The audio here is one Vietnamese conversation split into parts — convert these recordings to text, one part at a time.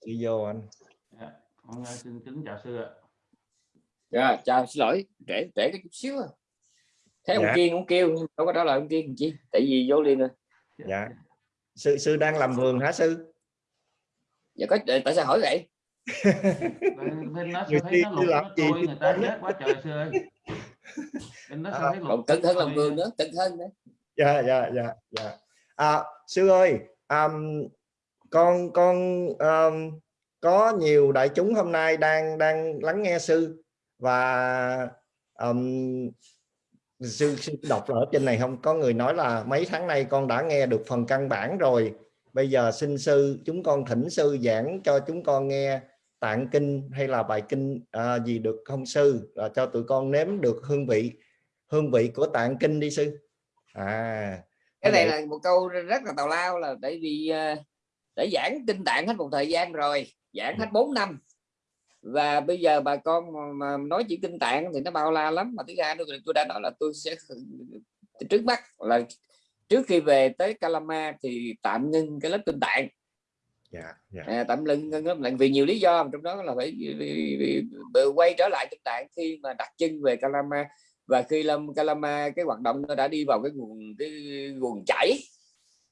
sư vô anh Dạ, con ờ, xin kính chào sư ạ. Dạ, chào xin lỗi trễ trễ cái chút xíu à. thấy ông Dạ. kiên cũng kêu nhưng đâu có trả lời ông kiên chi tại vì vô liền rồi dạ sư sư đang làm vườn hả sư dạ có tại sao hỏi vậy Bên, nó Người sao thấy tiên nó lụt làm nó gì trôi người ta chết quá trời sư ơi. Bên nó sao À, thấy lụt còn cẩn hơn làm vườn nữa cẩn hơn nữa dạ dạ dạ dạ à, sư ơi um, con con um, có nhiều đại chúng hôm nay đang đang lắng nghe sư và um, sư, sư đọc ở trên này không? Có người nói là mấy tháng nay con đã nghe được phần căn bản rồi. Bây giờ xin sư chúng con thỉnh sư giảng cho chúng con nghe tạng kinh hay là bài kinh à, gì được không sư? À, cho tụi con nếm được hương vị hương vị của tạng kinh đi sư. À cái này là một câu rất là tào lao là tại vì ờ, để giảng kinh tạng hết một thời gian rồi giảng hết 4 năm. Và bây giờ bà con mà, nói chỉ kinh tạng thì nó bao la lắm. Mà thứ hai nữa tôi đã nói là tôi sẽ trước mắt là trước khi về tới Calama thì tạm ngưng cái lớp kinh tạng. Dạ dạ. À, tạm ngưng ngưng lớp tạng vì nhiều lý do. Trong đó là phải vì, vì, vì quay trở lại kinh tạng khi mà đặt chân về Calama và khi lâm Calama cái hoạt động nó đã đi vào cái nguồn cái nguồn chảy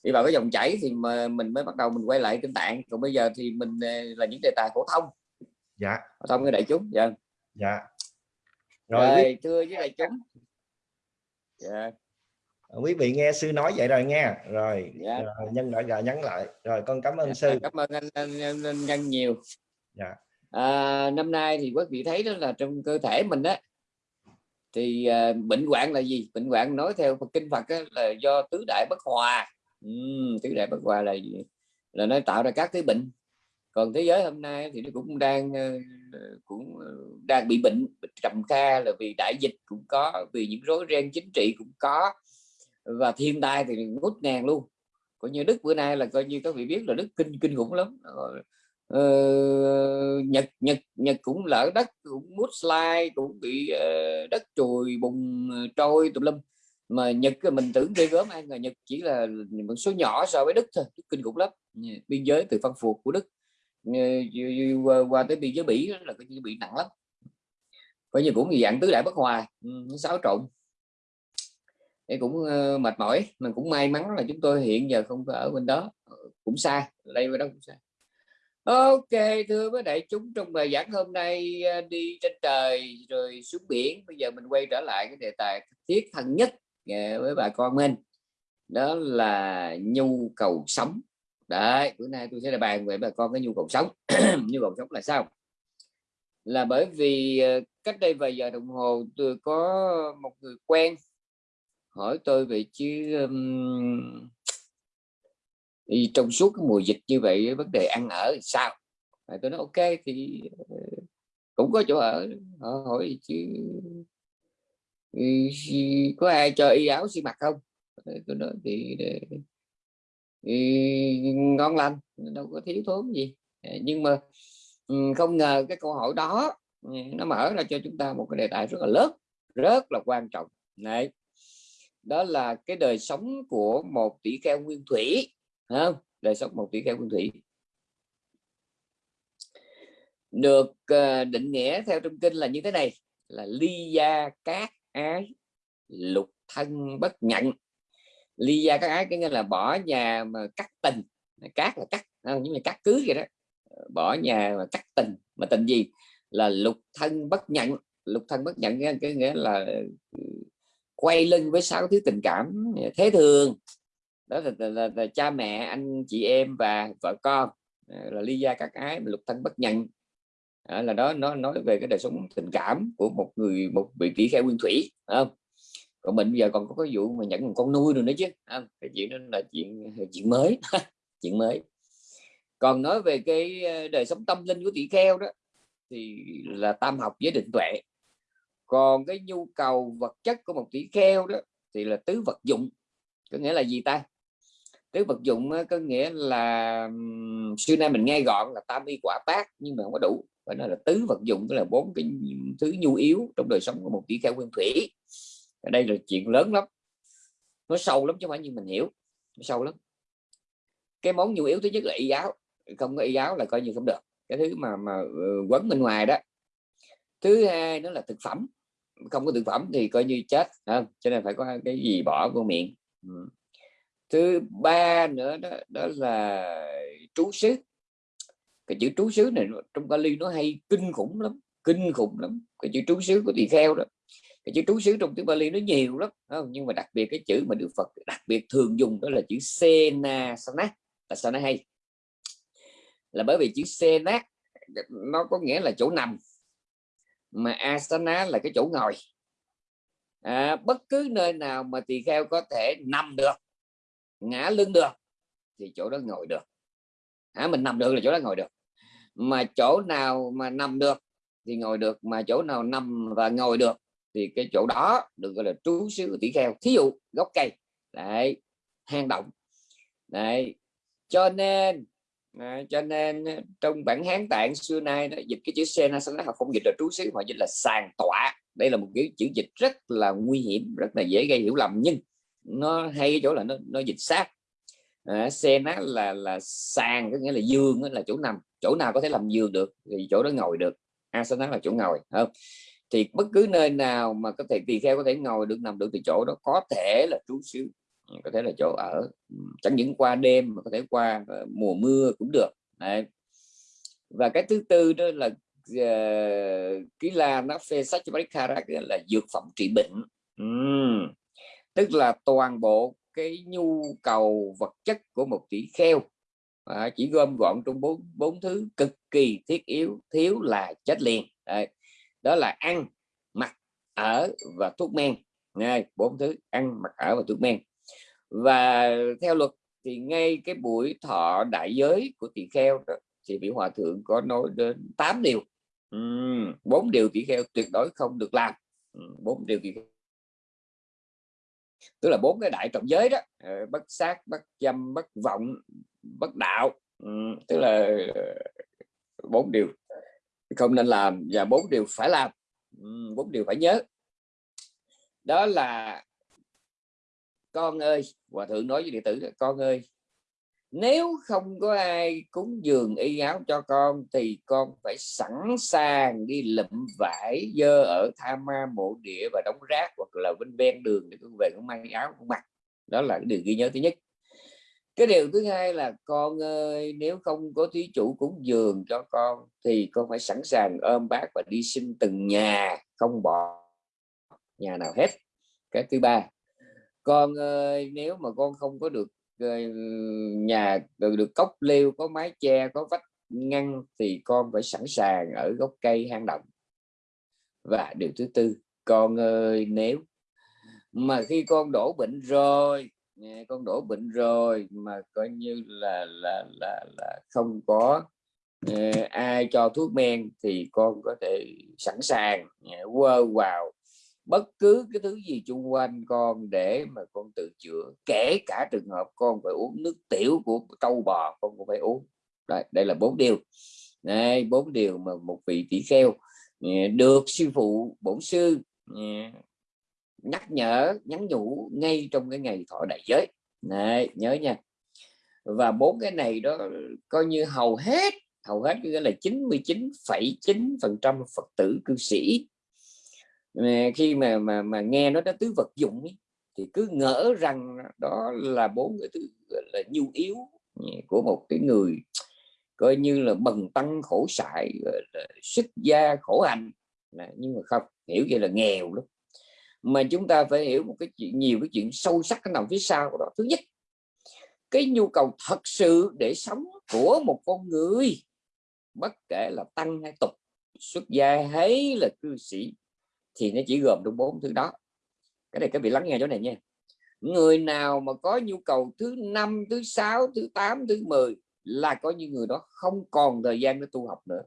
đi vào cái dòng chảy thì mà mình mới bắt đầu mình quay lại kinh tạng. Còn bây giờ thì mình ờ, là những đề tài phổ thông. Dạ. Phổ thông với đại chúng. Dạ. dạ. Rồi, rồi thưa với đại chúng. Dạ. quý vị nghe sư nói vậy rồi nghe. Rồi Dạ. rồi, nhân đã gà nhắn lại. Rồi con cảm ơn Dạ, sư. cảm ơn anh, anh, anh, anh nhân nhiều. Dạ. à, năm nay thì quý vị thấy đó là trong cơ thể mình đó thì à, bệnh hoạn là gì? Bệnh hoạn nói theo Phật kinh Phật á, là do tứ đại bất hòa Ừm, tứ đại bất hòa là gì? Là nó tạo ra các cái bệnh. Còn thế giới hôm nay thì nó cũng đang ờ, cũng ờ, đang bị bệnh trầm kha là vì đại dịch cũng có vì những rối ren chính trị cũng có. Và thiên tai thì ngút ngàn luôn. Coi như đức bữa nay là coi như các vị biết là đức kinh kinh khủng lắm. Ờ, nhật nhật nhật cũng lỡ đất cũng mút slide cũng bị ờ, đất trùi bùng trôi tùm lum mà nhật mình tưởng ghê gớm ai ngờ nhật chỉ là một số nhỏ so với đức thôi kinh khủng lắm. Biên giới từ phân phục của đức. Qua, tới biên giới bỉ là cái bị nặng lắm. Coi như cũng dạng tứ đại bất hòa ừ, xáo trộn. Thì cũng ờ, mệt mỏi mình cũng may mắn là chúng tôi hiện giờ không có ở bên đó. Ờ, cũng xa đây bên đó cũng xa. Ok thưa với đại chúng trong bài giảng hôm nay ờ, đi trên trời rồi xuống biển bây giờ mình quay trở lại cái đề tài thiết thân nhất với bà con mình. Đó là nhu cầu sống. Đấy bữa nay tôi sẽ là bàn về bà con cái nhu cầu sống. Nhu cầu sống là sao? Là bởi vì ờ, cách đây vài giờ đồng hồ tôi có một người quen hỏi tôi về chứ um, thì trong suốt cái mùa dịch như vậy vấn đề ăn ở thì sao? À, tôi nói ok thì ờ, cũng có chỗ ở. Họ hỏi chứ có ai cho y áo xi mặt không? Ờ, tôi nói thì, ờ, để ngon lành đâu có thiếu thốn gì. Ờ, nhưng mà ừ, không ngờ cái câu hỏi đó ừ, nó mở ra cho chúng ta một cái đề tài rất là lớn rất là quan trọng. Này đó là cái đời sống của một tỷ kheo nguyên thủy không? Đời sống một tỷ kheo nguyên thủy. Được định nghĩa theo trong kinh là như thế này là ly gia cát ái lục thân bất nhận ly gia các ái cái nghĩa là bỏ nhà mà cắt tình. Cát là cắt à, không? nhưng mà cắt cưới vậy đó. Ờ, bỏ nhà mà cắt tình. Mà tình gì? Là lục thân bất nhận lục thân bất nhận cái, cái nghĩa là ừ, quay lưng với sáu thứ tình cảm à, thế thường. Đó là, là, là, là cha mẹ anh chị em và vợ con. Ờ, là ly gia các ái lục thân bất nhận à, là đó nó nói về cái đời sống tình cảm của một người một vị tỷ kheo nguyên thủy không? Còn mình bây giờ còn có cái vụ mà nhận một con nuôi rồi nữa chứ không? cái chuyện đó là chuyện chuyện mới chuyện mới. Còn nói về cái ờ, đời sống tâm linh của tỷ kheo đó thì là tam học với định tuệ. Còn cái nhu cầu vật chất của một tỷ kheo đó thì là tứ vật dụng có nghĩa là gì ta? Tứ vật dụng có nghĩa là xưa nay mình nghe gọn là tam y quả tác nhưng mà không có đủ. Phải nói là tứ vật dụng, tức là bốn cái thứ nhu yếu trong đời sống của một tỷ kheo nguyên thủy. Ở đây là chuyện lớn lắm. Nó sâu lắm chứ không phải như mình hiểu. Nó sâu lắm. Cái món nhu yếu thứ nhất là y giáo. Không có y giáo là coi như không được. Cái thứ mà mà ờ, quấn bên ngoài đó. Thứ hai nó là thực phẩm. Không có thực phẩm thì coi như chết không? Cho nên phải có cái gì bỏ vô miệng. Ừ thứ ba nữa đó, đó là trú xứ. Cái chữ trú xứ này trong Bali nó hay kinh khủng lắm kinh khủng lắm. Cái chữ trú xứ của tỳ kheo đó cái chữ trú xứ trong tiếng Bali nó nhiều lắm không? nhưng mà đặc biệt cái chữ mà Đức Phật đặc biệt thường dùng đó là chữ sena sana là sao nó hay? Là bởi vì chữ sena nó có nghĩa là chỗ nằm mà asana là cái chỗ ngồi. À, bất cứ nơi nào mà tỳ kheo có thể nằm được ngã lưng được thì chỗ đó ngồi được. À, mình nằm được là chỗ đó ngồi được. Mà chỗ nào mà nằm được thì ngồi được mà chỗ nào nằm và ngồi được thì cái chỗ đó được gọi là trú xứ tỷ kheo. Thí dụ gốc cây. Đấy hang động. Đấy cho nên đấy, cho nên trong bản hán tạng xưa nay nó dịch cái chữ sen senasana họ không dịch là trú xứ mà dịch là sàn tọa. Đây là một cái chữ dịch rất là nguy hiểm rất là dễ gây hiểu lầm. Nhưng nó hay cái chỗ là nó, nó dịch sát. À, nát là là sàn có nghĩa là giường là chỗ nằm. Chỗ nào có thể làm giường được thì chỗ đó ngồi được. Asana là chỗ ngồi không? Thì bất cứ nơi nào mà có thể tỳ kheo có thể ngồi được nằm được thì chỗ đó có thể là trú xứ. Có thể là chỗ ở. Chẳng những qua đêm mà có thể qua ờ, mùa mưa cũng được. Đấy. và cái thứ tư đó là uh, ký la nó phê sách cho là dược phẩm trị bệnh. Uhm tức là toàn bộ cái nhu cầu vật chất của một tỷ kheo. À, chỉ gom gọn trong bốn bốn thứ cực kỳ thiết yếu thiếu là chết liền. Đấy. đó là ăn mặc ở và thuốc men. Ngay bốn thứ ăn mặc ở và thuốc men. Và theo luật thì ngay cái buổi thọ đại giới của tỷ kheo đó, thì vị hòa thượng có nói đến 8 điều. Bốn uhm, điều tỷ kheo tuyệt đối không được làm. Bốn điều tỷ kheo tức là bốn cái đại trọng giới đó ờ, bất sát bất dâm, bất vọng, bất đạo ừ, tức là ờ, bốn điều không nên làm và bốn điều phải làm ừ, bốn điều phải nhớ. Đó là con ơi, hòa thượng nói với đệ tử con ơi nếu không có ai cúng dường y áo cho con, thì con phải sẵn sàng đi lụm vải, dơ ở tha ma, mộ địa và đóng rác hoặc là bên ven đường để con về con mang áo, con mặc. Đó là cái điều ghi nhớ thứ nhất. Cái điều thứ hai là, con ơi, nếu không có thí chủ cúng dường cho con, thì con phải sẵn sàng ôm bác và đi xin từng nhà, không bỏ nhà nào hết. Cái thứ ba, con ơi, nếu mà con không có được nhà được, được cốc liêu có mái che có vách ngăn thì con phải sẵn sàng ở gốc cây hang động. Và điều thứ tư con ơi nếu mà khi con đổ bệnh rồi con đổ bệnh rồi mà coi như là là là là không có ờ, ai cho thuốc men thì con có thể sẵn sàng quơ vào bất cứ cái thứ gì chung quanh con để mà con tự chữa kể cả trường hợp con phải uống nước tiểu của trâu bò con cũng phải uống. Đây, đây là bốn điều. Đây bốn điều mà một vị tỷ kheo ừ, được sư phụ bổn sư ừ, nhắc nhở nhắn nhủ ngay trong cái ngày thọ đại giới. Này nhớ nha. Và bốn cái này đó coi như hầu hết hầu hết nghĩa là 99,9 phần trăm phật tử cư sĩ khi mà mà mà nghe nó đã tứ vật dụng ấy, thì cứ ngỡ rằng đó là bốn cái thứ là nhu yếu ừ, của một cái người coi như là bần tăng khổ sại sức gia khổ hạnh. Nhưng mà không hiểu vậy là nghèo lắm. Mà chúng ta phải hiểu một cái chuyện nhiều cái chuyện sâu sắc nằm phía sau của đó. Thứ nhất cái nhu cầu thật sự để sống của một con người bất kể là tăng hay tục xuất gia hay là cư sĩ thì nó chỉ gồm trong bốn thứ đó. Cái này các vị lắng nghe chỗ này nha. Người nào mà có nhu cầu thứ năm, thứ sáu, thứ tám, thứ 10 là có những người đó không còn thời gian để tu học nữa.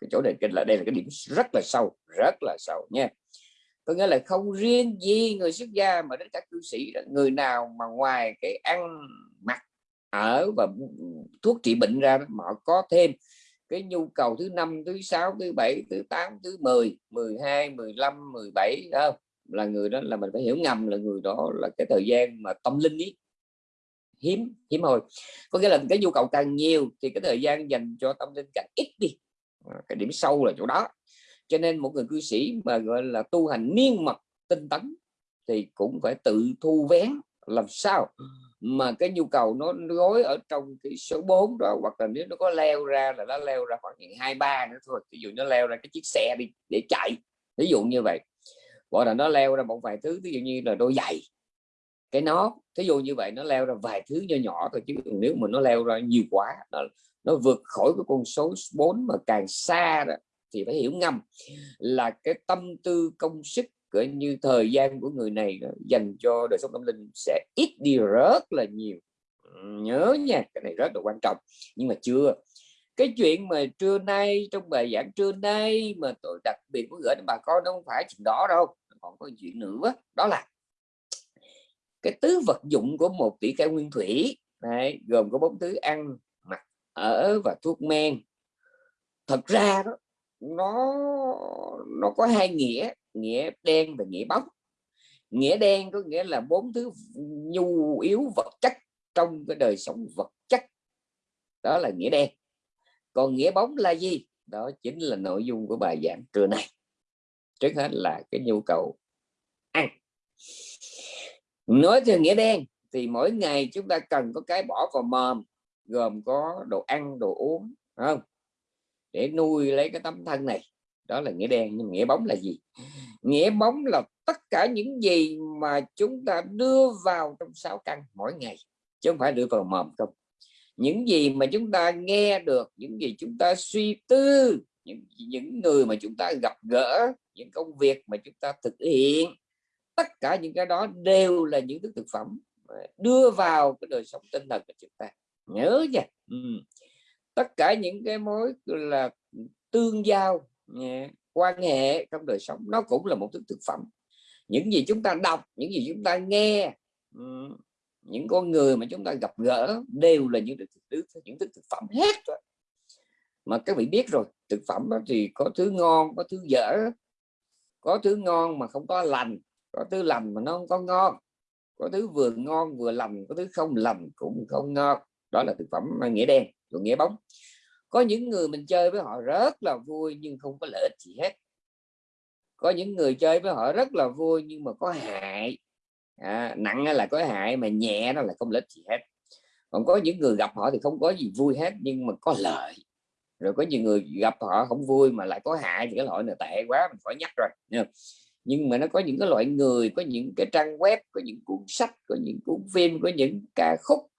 Cái chỗ này là, đây là cái điểm rất là sâu, rất là sâu nha. Có nghĩa là không riêng gì người xuất gia mà đến các cư sĩ người nào mà ngoài cái ăn mặc, ở và thuốc trị bệnh ra mà có thêm cái nhu cầu thứ năm, thứ sáu, thứ bảy, thứ tám, thứ 10 12 15 17 đó là người đó là mình phải hiểu ngầm là người đó là cái thời gian mà tâm linh ý. Hiếm hiếm thôi có nghĩa là cái nhu cầu càng nhiều thì cái thời gian dành cho tâm linh càng ít đi. À, cái điểm sâu là chỗ đó. Cho nên một người cư sĩ mà, gọi là, tu hành niên mật, tinh tấn thì cũng phải tự thu vén. Làm sao? Mà cái nhu cầu nó gói ở trong cái số 4 đó hoặc là nếu nó có leo ra là nó leo ra khoảng hai ba nữa thôi. Ví dụ nó leo ra cái chiếc xe đi để chạy ví dụ như vậy. Hoặc là nó leo ra một vài thứ ví dụ như là đôi giày cái nó thí dụ như vậy nó leo ra vài thứ nhỏ nhỏ thôi chứ nếu mà nó leo ra nhiều quá nó, nó vượt khỏi cái con số 4 mà càng xa đó thì phải hiểu ngầm là cái tâm tư công sức cỡ như thời gian của người này ờ, dành cho đời sống tâm linh sẽ ít đi rất là nhiều. Nhớ nha cái này rất là quan trọng. Nhưng mà chưa cái chuyện mà trưa nay trong bài giảng trưa nay mà tôi đặc biệt muốn gửi đến bà con nó không phải chuyện đó đâu còn có chuyện nữa. Đó là cái tứ vật dụng của một tỷ cải nguyên thủy này, gồm có bốn thứ ăn mặc ở và thuốc men. Thật ra đó nó nó có hai nghĩa nghĩa đen và nghĩa bóng. Nghĩa đen có nghĩa là bốn thứ nhu yếu vật chất trong cái đời sống vật chất, đó là nghĩa đen. Còn nghĩa bóng là gì? Đó chính là nội dung của bài giảng trưa nay. Trước hết là cái nhu cầu ăn. Nói theo nghĩa đen thì mỗi ngày chúng ta cần có cái bỏ vào mồm, gồm có đồ ăn, đồ uống không? Để nuôi lấy cái tấm thân này. Đó là nghĩa đen, nhưng nghĩa bóng là gì? Nghĩa bóng là tất cả những gì mà chúng ta đưa vào trong sáu căn mỗi ngày, chứ không phải đưa vào mồm không. Những gì mà chúng ta nghe được, những gì chúng ta suy tư, những những người mà chúng ta gặp gỡ, những công việc mà chúng ta thực hiện, tất cả những cái đó đều là những thứ thực phẩm đưa vào cái đời sống tinh thần của chúng ta. Nhớ nha. Ừ tất cả những cái mối là, tương giao quan hệ trong đời sống, nó cũng là một thứ thực phẩm. Những gì chúng ta đọc, những gì chúng ta nghe những con người mà chúng ta gặp gỡ đều là những thứ những thứ thực phẩm hết rồi. Mà các vị biết rồi, thực phẩm đó thì có thứ ngon, có thứ dở, có thứ ngon mà không có lành, có thứ lành mà nó không có ngon, có thứ vừa ngon vừa lành, có thứ không lành cũng không ngon. Đó là thực phẩm nghĩa đen rồi nghĩa bóng. Có những người mình chơi với họ rất là vui nhưng không có lợi ích gì hết. Có những người chơi với họ rất là vui nhưng mà có hại. À, nặng là có hại mà nhẹ nó là không lợi ích gì hết. Còn có những người gặp họ thì không có gì vui hết nhưng mà có lợi. Rồi có nhiều người gặp họ không vui mà lại có hại thì cái loại này tệ quá mình phải nhắc rồi nhưng mà nó có những cái loại người có những cái trang web có những cuốn sách có những cuốn phim có những ca khúc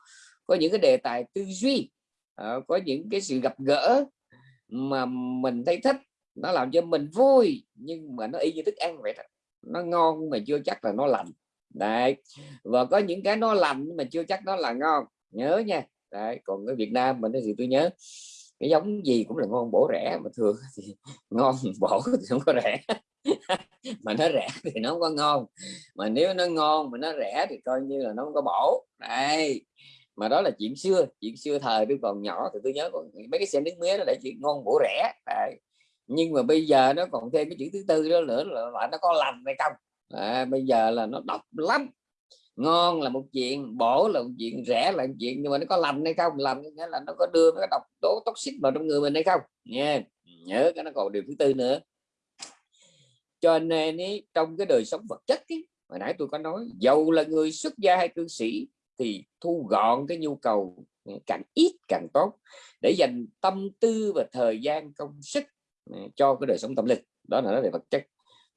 có những cái đề tài tư duy. Ờ, có những cái sự gặp gỡ mà mình thấy thích, nó làm cho mình vui, nhưng mà nó y như thức ăn vậy đó. Nó ngon mà chưa chắc là nó lành. Đấy, và có những cái nó lành mà chưa chắc nó là ngon. Nhớ nha. Đấy, còn ở Việt Nam mình thì tôi nhớ, cái giống gì cũng là ngon bổ rẻ mà thường thì ngon bổ thì không có rẻ. Mà nó rẻ thì nó không có ngon. Mà nếu nó ngon mà nó rẻ thì coi như là nó không có bổ. Đây mà đó là chuyện xưa chuyện xưa thời tôi còn nhỏ thì tôi nhớ còn mấy cái xe nước mía nó lại chuyện ngon bổ rẻ Đấy. nhưng mà bây giờ nó còn thêm cái chữ thứ tư đó nữa là, là nó có lành hay không? À, bây giờ là nó độc lắm. Ngon là một chuyện bổ là một chuyện rẻ là một chuyện nhưng mà nó có lành hay không? Lành nghĩa là nó có đưa cái độc tố toxic vào trong người mình hay không? Nha nhớ cái nó còn điều thứ tư nữa. Cho nên ý, trong cái đời sống vật chất ý, hồi nãy tôi có nói dầu là người xuất gia hay cư sĩ thì thu gọn cái nhu cầu ừ, càng ít càng tốt để dành tâm tư và thời gian công sức ừ, cho cái đời sống tâm linh. Đó là nói về vật chất.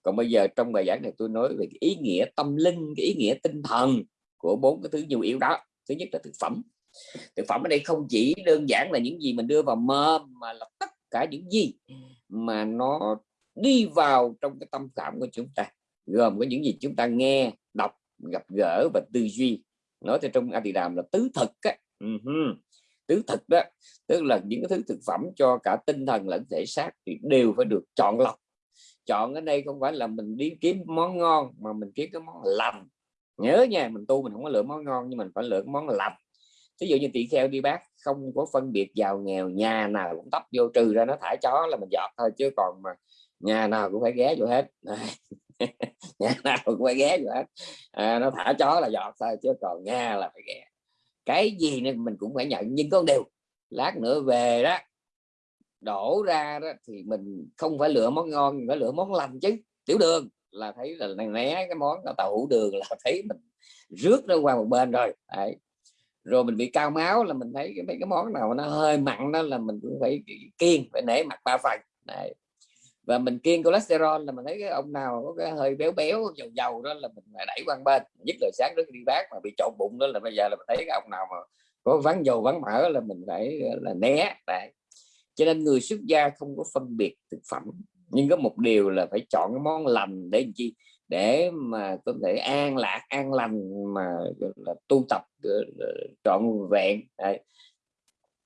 Còn bây giờ trong bài giảng này tôi nói về cái ý nghĩa tâm linh, cái ý nghĩa tinh thần của bốn cái thứ nhu yếu đó. Thứ nhất là thực phẩm. Thực phẩm ở đây không chỉ đơn giản là những gì mình đưa vào mơ mà là tất cả những gì mà nó đi vào trong cái tâm cảm của chúng ta, gồm có những gì chúng ta nghe, đọc, gặp gỡ và tư duy nói theo trong Adi đàm là tứ thực á. Ừ uh -huh. tứ thực đó, tức là những cái thứ thực phẩm cho cả tinh thần lẫn thể xác thì đều phải được chọn lọc chọn ở đây không phải là mình đi kiếm món ngon, mà mình kiếm cái món lành nhớ nha, mình tu mình không có lựa món ngon, nhưng mình phải lựa món lành ví dụ như tỳ kheo đi bác, không có phân biệt giàu nghèo, nhà nào cũng tấp vô trừ ra nó thả chó là mình dọt thôi, chứ còn mà nhà nào cũng phải ghé vô hết nhà nào cũng phải ghé rồi à, nó thả chó là giọt thôi chứ còn nghe là phải ghé cái gì nên mình cũng phải nhận nhưng có điều lát nữa về đó đổ ra đó thì mình không phải lựa món ngon phải lựa món lành chứ tiểu đường là thấy là né cái món tàu hủ đường là thấy mình rước nó qua một bên rồi Đấy. rồi mình bị cao máu là mình thấy cái mấy cái món nào nó hơi mặn đó là mình cũng phải kiêng phải nể mặt ba phần Đấy và mình kiêng cholesterol là mình thấy cái ông nào có cái hơi béo béo, dầu dầu đó là mình phải đẩy qua bên nhất là sáng trước đi bác mà bị trộn bụng đó là bây giờ là mình thấy cái ông nào mà có vắng dầu vắng mỡ là mình phải là, né, Đấy. cho nên người xuất gia không có phân biệt thực phẩm, nhưng có một điều là phải chọn cái món lành để làm chi để mà có thể an lạc, an lành mà là, tu tập trọn vẹn, Đấy.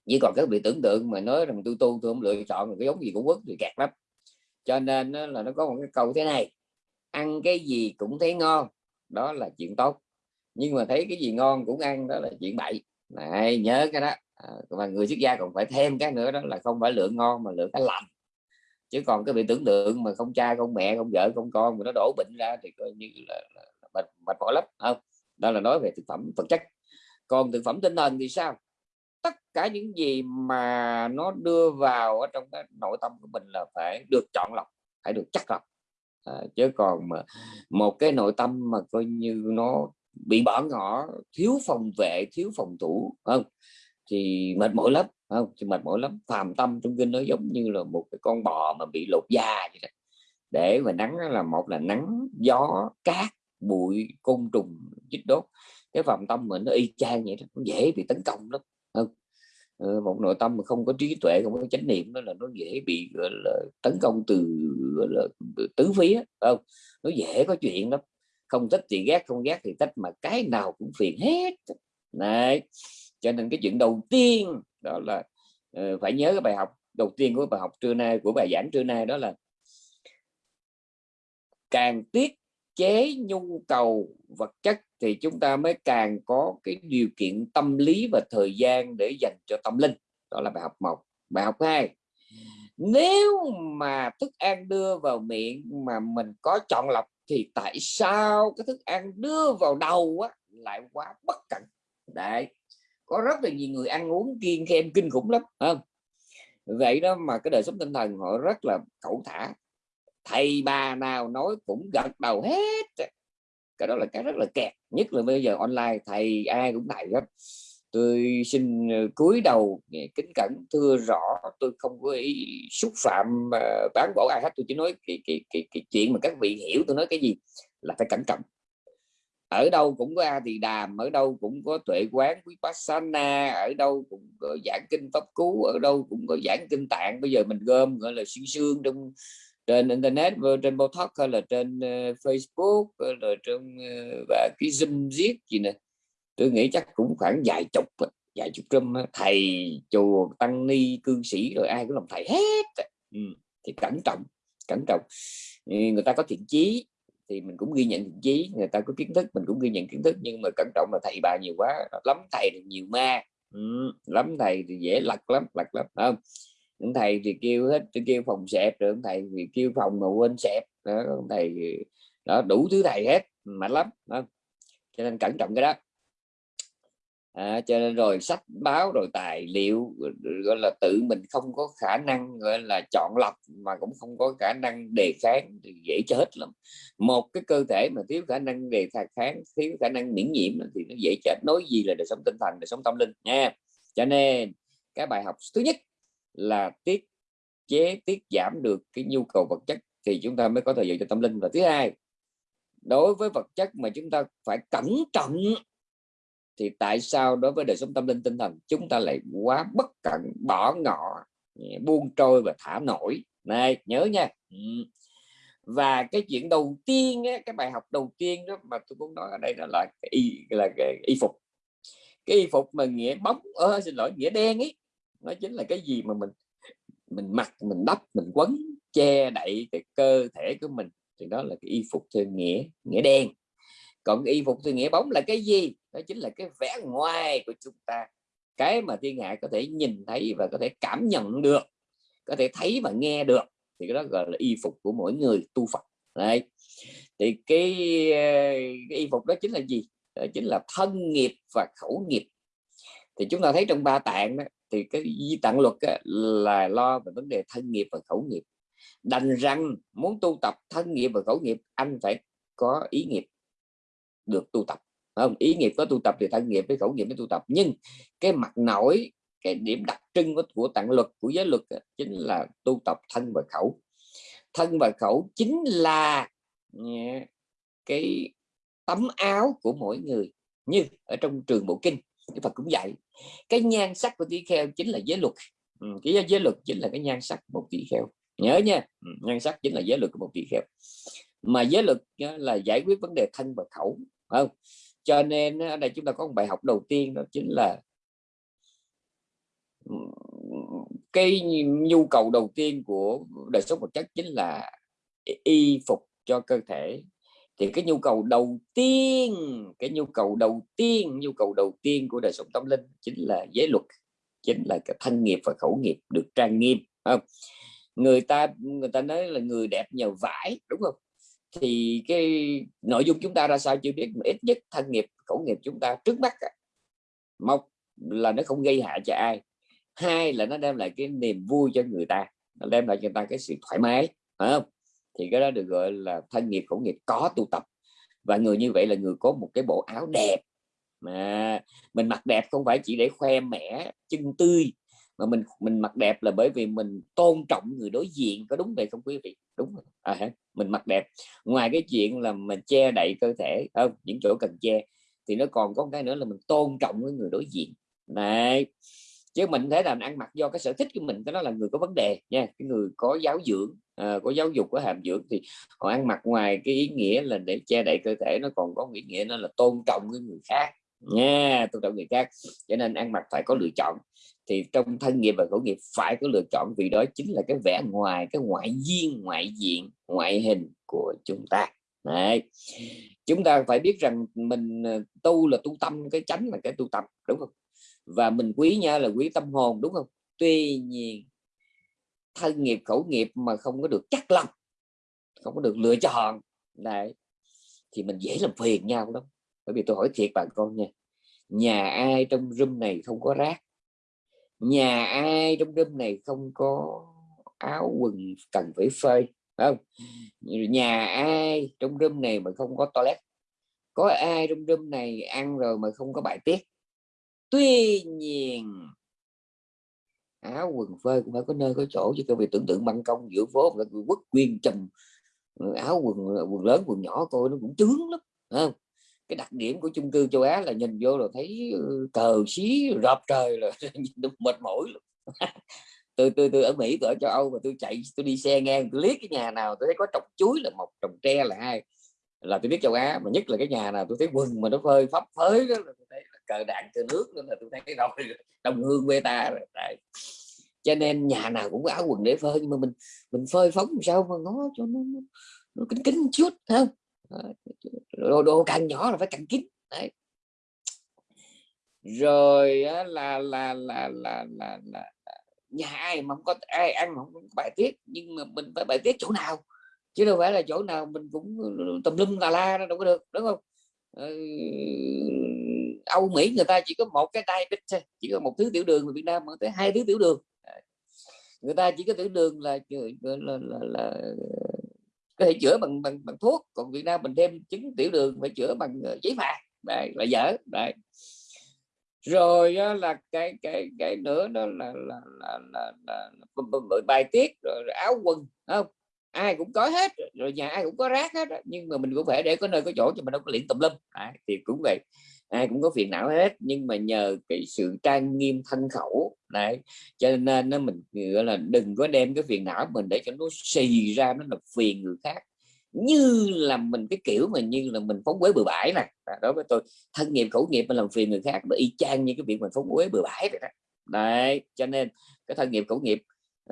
chỉ còn các vị tưởng tượng mà nói rằng tôi tu tôi không lựa chọn cái giống gì cũng quốc thì kẹt lắm cho nên là nó có một cái câu thế này ăn cái gì cũng thấy ngon đó là chuyện tốt. Nhưng mà thấy cái gì ngon cũng ăn đó là chuyện bậy. Này nhớ cái đó. À, và người xuất gia còn phải thêm cái nữa đó là không phải lượng ngon mà lượng cái lành. Chứ còn cái bị tưởng tượng mà không cha không mẹ không vợ không con mà nó đổ bệnh ra thì coi như là, là, là mệt mệt mỏi lắm không? Đó là nói về thực phẩm vật chất. Còn thực phẩm tinh thần thì sao? Cái những gì mà nó đưa vào ở trong cái nội tâm của mình là phải được chọn lọc phải được chắc lọc. À, chứ còn mà một cái nội tâm mà coi như nó bị bỏ ngỏ thiếu phòng vệ thiếu phòng thủ không? Thì mệt mỏi lắm không? Thì mệt mỏi lắm. Phàm tâm trong kinh nó giống như là một cái con bò mà bị lột da vậy đó. để mà nắng là một là nắng gió cát bụi côn trùng chích đốt. Cái phàm tâm mình nó y chang vậy đó nó dễ bị tấn công lắm không? Ờ, một nội tâm mà không có trí tuệ không có chánh niệm đó là nó dễ bị gọi là tấn công từ gọi là tứ phía không? Nó dễ có chuyện lắm. Không thích thì ghét không ghét thì thích mà cái nào cũng phiền hết. Này cho nên cái chuyện đầu tiên đó là uh, phải nhớ cái bài học đầu tiên của bài học trưa nay của bài giảng trưa nay đó là càng tiết chế nhu cầu vật chất thì chúng ta mới càng có cái điều kiện tâm lý và thời gian để dành cho tâm linh. Đó là bài học một. Bài học hai nếu mà thức ăn đưa vào miệng mà mình có chọn lọc thì tại sao cái thức ăn đưa vào đầu á, lại quá bất cẩn? Đấy có rất là nhiều người ăn uống kiêng khem kinh khủng lắm không? Vậy đó mà cái đời sống tinh thần họ rất là cẩu thả. Thầy bà nào nói cũng gật đầu hết cái đó là cái rất là kẹt nhất là bây giờ online thầy ai cũng thầy hết. Tôi xin ờ, cúi đầu ờ, kính cẩn thưa rõ tôi không có ý xúc phạm ờ, bán bỏ ai hết. Tôi chỉ nói cái, cái, cái, cái chuyện mà các vị hiểu tôi nói cái gì là phải cẩn trọng. Ở đâu cũng có a thì đàm ở đâu cũng có tuệ quán quý vipassana ở đâu cũng có giảng kinh pháp cú ở đâu cũng có giảng kinh tạng. Bây giờ mình gom gọi là xuyên xương trong trên internet trên botox hay là trên uh, facebook hay là trên uh, ờ, và cái zoom giết gì nè tôi nghĩ chắc cũng khoảng vài chục vài chục trăm thầy chùa tăng ni cư sĩ rồi ai cũng làm thầy hết ừ. thì cẩn trọng cẩn trọng người ta có thiện chí thì mình cũng ghi nhận thiện chí người ta có kiến thức mình cũng ghi nhận kiến thức nhưng mà cẩn trọng là thầy bà nhiều quá lắm thầy thì nhiều ma ừ. lắm thầy thì dễ lật lắm lật lắm không ông thầy thì kêu hết kêu phòng xẹp rồi ông thầy thì kêu phòng mà quên xẹp đó ông thầy đó đủ thứ thầy hết mạnh lắm. Đó. cho nên cẩn trọng cái đó. À, cho nên rồi sách báo rồi tài liệu gọi là tự mình không có khả năng gọi là chọn lọc mà cũng không có khả năng đề kháng thì dễ chết lắm. Một cái cơ thể mà thiếu khả năng đề kháng thiếu khả năng miễn nhiễm thì nó dễ chết. Nói gì là đời sống tinh thần đời sống tâm linh nha. Cho nên cái bài học thứ nhất là tiết chế, tiết giảm được cái nhu cầu vật chất thì chúng ta mới có thời giờ cho tâm linh. Và thứ hai, đối với vật chất mà chúng ta phải cẩn trọng thì tại sao đối với đời sống tâm linh tinh thần chúng ta lại quá bất cẩn, bỏ ngỏ ừ, buông trôi và thả nổi? Này, nhớ nha. Ừ. Và cái chuyện đầu tiên cái bài học đầu tiên đó mà tôi muốn nói ở đây đó là cái y, là cái y phục. Cái y phục mà nghĩa bóng, ơ, xin lỗi, nghĩa đen ấy nó chính là cái gì mà mình mình mặc mình đắp mình quấn che đậy cái cơ thể của mình. Thì đó là cái y phục theo nghĩa nghĩa đen. Còn y phục theo nghĩa bóng là cái gì? Đó chính là cái vẻ ngoài của chúng ta. Cái mà thiên hạ có thể nhìn thấy và có thể cảm nhận được có thể thấy và nghe được thì cái đó gọi là y phục của mỗi người tu Phật. Đấy. Thì cái, cái y phục đó chính là gì? Đó chính là thân nghiệp và khẩu nghiệp. Thì chúng ta thấy trong ba tạng đó, thì cái di tạng luật á, là lo về vấn đề thân nghiệp và khẩu nghiệp. Đành rằng muốn tu tập thân nghiệp và khẩu nghiệp anh phải có ý nghiệp được tu tập. Không? Ý nghiệp có tu tập thì thân nghiệp với khẩu nghiệp mới tu tập. Nhưng cái mặt nổi cái điểm đặc trưng của, của tạng luật của giới luật chính là tu tập thân và khẩu. Thân và khẩu chính là cái tấm áo của mỗi người. Như ở trong trường bộ kinh Đức Phật cũng dạy cái nhan sắc của tỷ kheo chính là giới luật. Ừ, cái giới luật chính là cái nhan sắc của một tỷ kheo. Nhớ nha ừ, nhan sắc chính là giới luật của một tỷ kheo. Mà giới luật ờ, là giải quyết vấn đề thân và khẩu không? Cho nên ờ, ở đây chúng ta có một bài học đầu tiên đó chính là ừ, cái nhu cầu đầu tiên của đời sống vật chất chính là y phục cho cơ thể thì cái nhu cầu đầu tiên, cái nhu cầu đầu tiên, nhu cầu đầu tiên của đời sống tâm linh chính là giới luật, chính là cái thân nghiệp và khẩu nghiệp được trang nghiêm không? Người ta người ta nói là người đẹp nhờ vải, đúng không? Thì cái nội dung chúng ta ra sao chưa biết, mà ít nhất thân nghiệp, khẩu nghiệp chúng ta trước mắt một là nó không gây hại cho ai. Hai là nó đem lại cái niềm vui cho người ta, nó đem lại cho người ta cái sự thoải mái, phải không? Thì cái đó được gọi là thân nghiệp khẩu nghiệp có tu tập. Và người như vậy là người có một cái bộ áo đẹp. Mà mình mặc đẹp không phải chỉ để khoe mẻ chân tươi mà mình mình mặc đẹp là bởi vì mình tôn trọng người đối diện. Có đúng vậy không quý vị? Đúng à, mình mặc đẹp. Ngoài cái chuyện là mình che đậy cơ thể không những chỗ cần che thì nó còn có cái nữa là mình tôn trọng với người đối diện. Này chứ mình thấy là ăn mặc do cái sở thích của mình cái đó là người có vấn đề nha cái người có giáo dưỡng à, có giáo dục có hàm dưỡng thì họ ăn mặc ngoài cái ý nghĩa là để che đậy cơ thể nó còn có ý nghĩa nó là tôn trọng với người khác. Nha tôn trọng người khác. Cho nên ăn mặc phải có lựa chọn. Thì trong thân nghiệp và khẩu nghiệp phải có lựa chọn vì đó chính là cái vẻ ngoài cái ngoại duyên ngoại diện ngoại hình của chúng ta. Đấy. chúng ta phải biết rằng mình ờ, tu là tu tâm cái chánh là cái tu tập đúng không? Và mình quý nha là quý tâm hồn đúng không? Tuy nhiên thân nghiệp, khẩu nghiệp mà không có được chắc lọc không có được lựa chọn. Đấy. Thì mình dễ làm phiền nhau lắm. Bởi vì tôi hỏi thiệt bạn con nha, nhà ai trong room này không có rác? Nhà ai trong room này không có áo quần cần phải phơi không? Nhà ai trong room này mà không có toilet? Có ai trong room này ăn rồi mà không có bài tiết? Tuy nhiên áo quần phơi cũng phải có nơi có chỗ, chứ không vì tưởng tượng ban công giữa phố là quất quyên trầm ờ, áo quần ờ, quần lớn, quần nhỏ coi nó cũng chướng lắm không cái đặc điểm của chung cư châu Á là nhìn vô là thấy ờ, cờ xí rộp trời là nhìn mệt mỏi luôn tôi tôi tôi ở Mỹ, tôi ở châu Âu mà tôi chạy, tôi đi xe ngang, tôi liếc cái nhà nào tôi thấy có trồng chuối là một, trồng tre là hai, là tôi biết châu Á, mà nhất là cái nhà nào tôi thấy quần mà nó phơi phấp phới đó là tôi thấy là cờ đạn cờ nước nên là tôi thấy cái rồi đồng hương quê ta rồi Đấy. cho nên nhà nào cũng có áo quần để phơi nhưng mà mình mình phơi phóng sao mà nó cho nó, nó, nó kính kính chút không đồ, đồ càng nhỏ là phải càng kín Đấy. rồi là là là là là, là, là nhà ai mà không có ai ăn mà không có bài tiết nhưng mà mình phải bài tiết chỗ nào chứ đâu phải là chỗ nào mình cũng tùm lum tà la đâu có được đúng không ừ, Âu Mỹ người ta chỉ có một cái diabetes chỉ có một thứ tiểu đường mà Việt Nam mà tới hai thứ tiểu đường. Người ta chỉ có tiểu đường là là, là, là, là có thể chữa bằng bằng bằng thuốc còn Việt Nam mình thêm chứng tiểu đường phải chữa bằng ờ, giấy phạt đây là dở đây rồi là cái cái cái nữa đó là là là, là, là, là bài tiết rồi áo quần không? Ai cũng có hết rồi nhà ai cũng có rác hết nhưng mà mình cũng phải để có nơi có chỗ cho mình đâu có luyện tùm lum. À, thì cũng vậy ai cũng có phiền não hết nhưng mà nhờ cái sự trang nghiêm thân khẩu đấy. Cho nên nó mình gọi là đừng có đem cái phiền não mình để cho nó xì ra nó là phiền người khác. Như là mình cái kiểu mà như là mình phóng quế bừa bãi nè. Đối với tôi thân nghiệp khẩu nghiệp mình làm phiền người khác nó y chang như cái việc mình phóng quế bừa bãi vậy đó. Đấy cho nên cái thân nghiệp khẩu nghiệp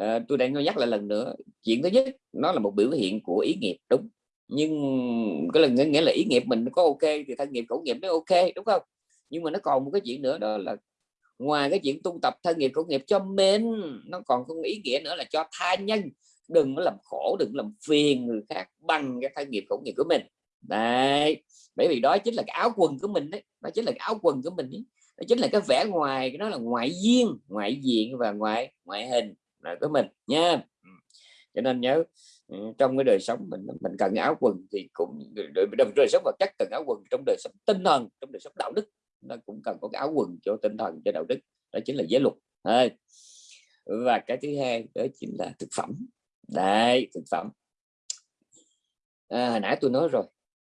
uh, tôi đang nhắc lại lần nữa chuyện thứ nhất nó là một biểu hiện của ý nghiệp đúng nhưng cái là nghĩa là ý nghiệp mình có ok thì thân nghiệp, khẩu nghiệp nó ok, đúng không? Nhưng mà nó còn một cái chuyện nữa đó là ngoài cái chuyện tu tập thân nghiệp, khẩu nghiệp cho mình, nó còn có ý nghĩa nữa là cho tha nhân. Đừng có làm khổ, đừng làm phiền người khác bằng cái thân nghiệp, khẩu nghiệp của mình. Đấy, bởi vì đó chính là cái áo quần của mình đấy, đó chính là cái áo quần của mình ấy. đó chính là cái vẻ ngoài, cái đó là ngoại duyên, ngoại diện và ngoại ngoại hình là của mình nha. Cho nên nhớ Ừ, trong cái đời sống mình mình cần áo quần thì cũng trong đời sống vật chất cần áo quần trong đời sống tinh thần trong đời sống đạo đức. Nó cũng cần có cái áo quần cho tinh thần cho đạo đức. Đó chính là giới luật. Và cái thứ hai đó chính là thực phẩm. Đấy thực phẩm. À, hồi nãy tôi nói rồi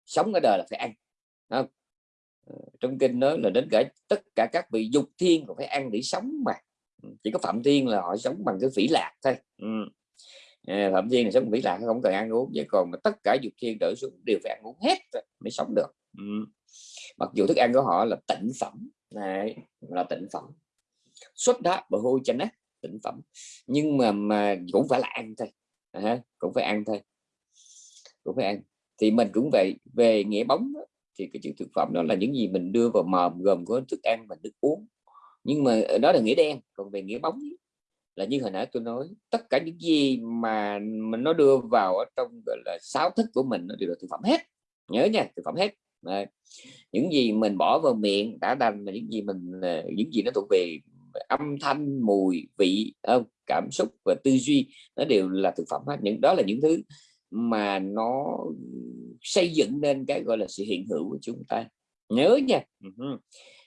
sống ở đời là phải ăn không? Ừ, trong kinh nói là đến cả tất cả các vị dục thiên còn phải ăn để sống mà. Ừ, chỉ có phạm thiên là họ sống bằng cái phỉ lạc thôi. Ừ. Ờ, phạm thiên là sống vĩ lạc không cần ăn uống vậy còn mà tất cả dục thiên đỡ xuống đều phải ăn uống hết mới sống được. Ừ. mặc dù thức ăn của họ là tịnh phẩm này là tịnh phẩm. Xuất đá bờ hôi chanh á tịnh phẩm. Nhưng mà mà cũng phải là ăn thôi à, cũng phải ăn thôi. Cũng phải ăn. Thì mình cũng vậy về nghĩa bóng đó, thì cái chữ thực phẩm đó là những gì mình đưa vào mồm gồm có thức ăn và nước uống. Nhưng mà ờ, đó là nghĩa đen còn về nghĩa bóng là như hồi nãy tôi nói, tất cả những gì mà mình nó đưa vào ở trong, gọi là, sáu thức của mình nó đều là thực phẩm hết. Nhớ nha, thực phẩm hết. Đấy. những gì mình bỏ vào miệng đã đành là những gì mình à, những gì nó thuộc về âm thanh, mùi, vị không? Cảm xúc và tư duy nó đều là thực phẩm hết. Những, đó là những thứ mà nó xây dựng nên cái, gọi là, sự hiện hữu của chúng ta. Nhớ nha.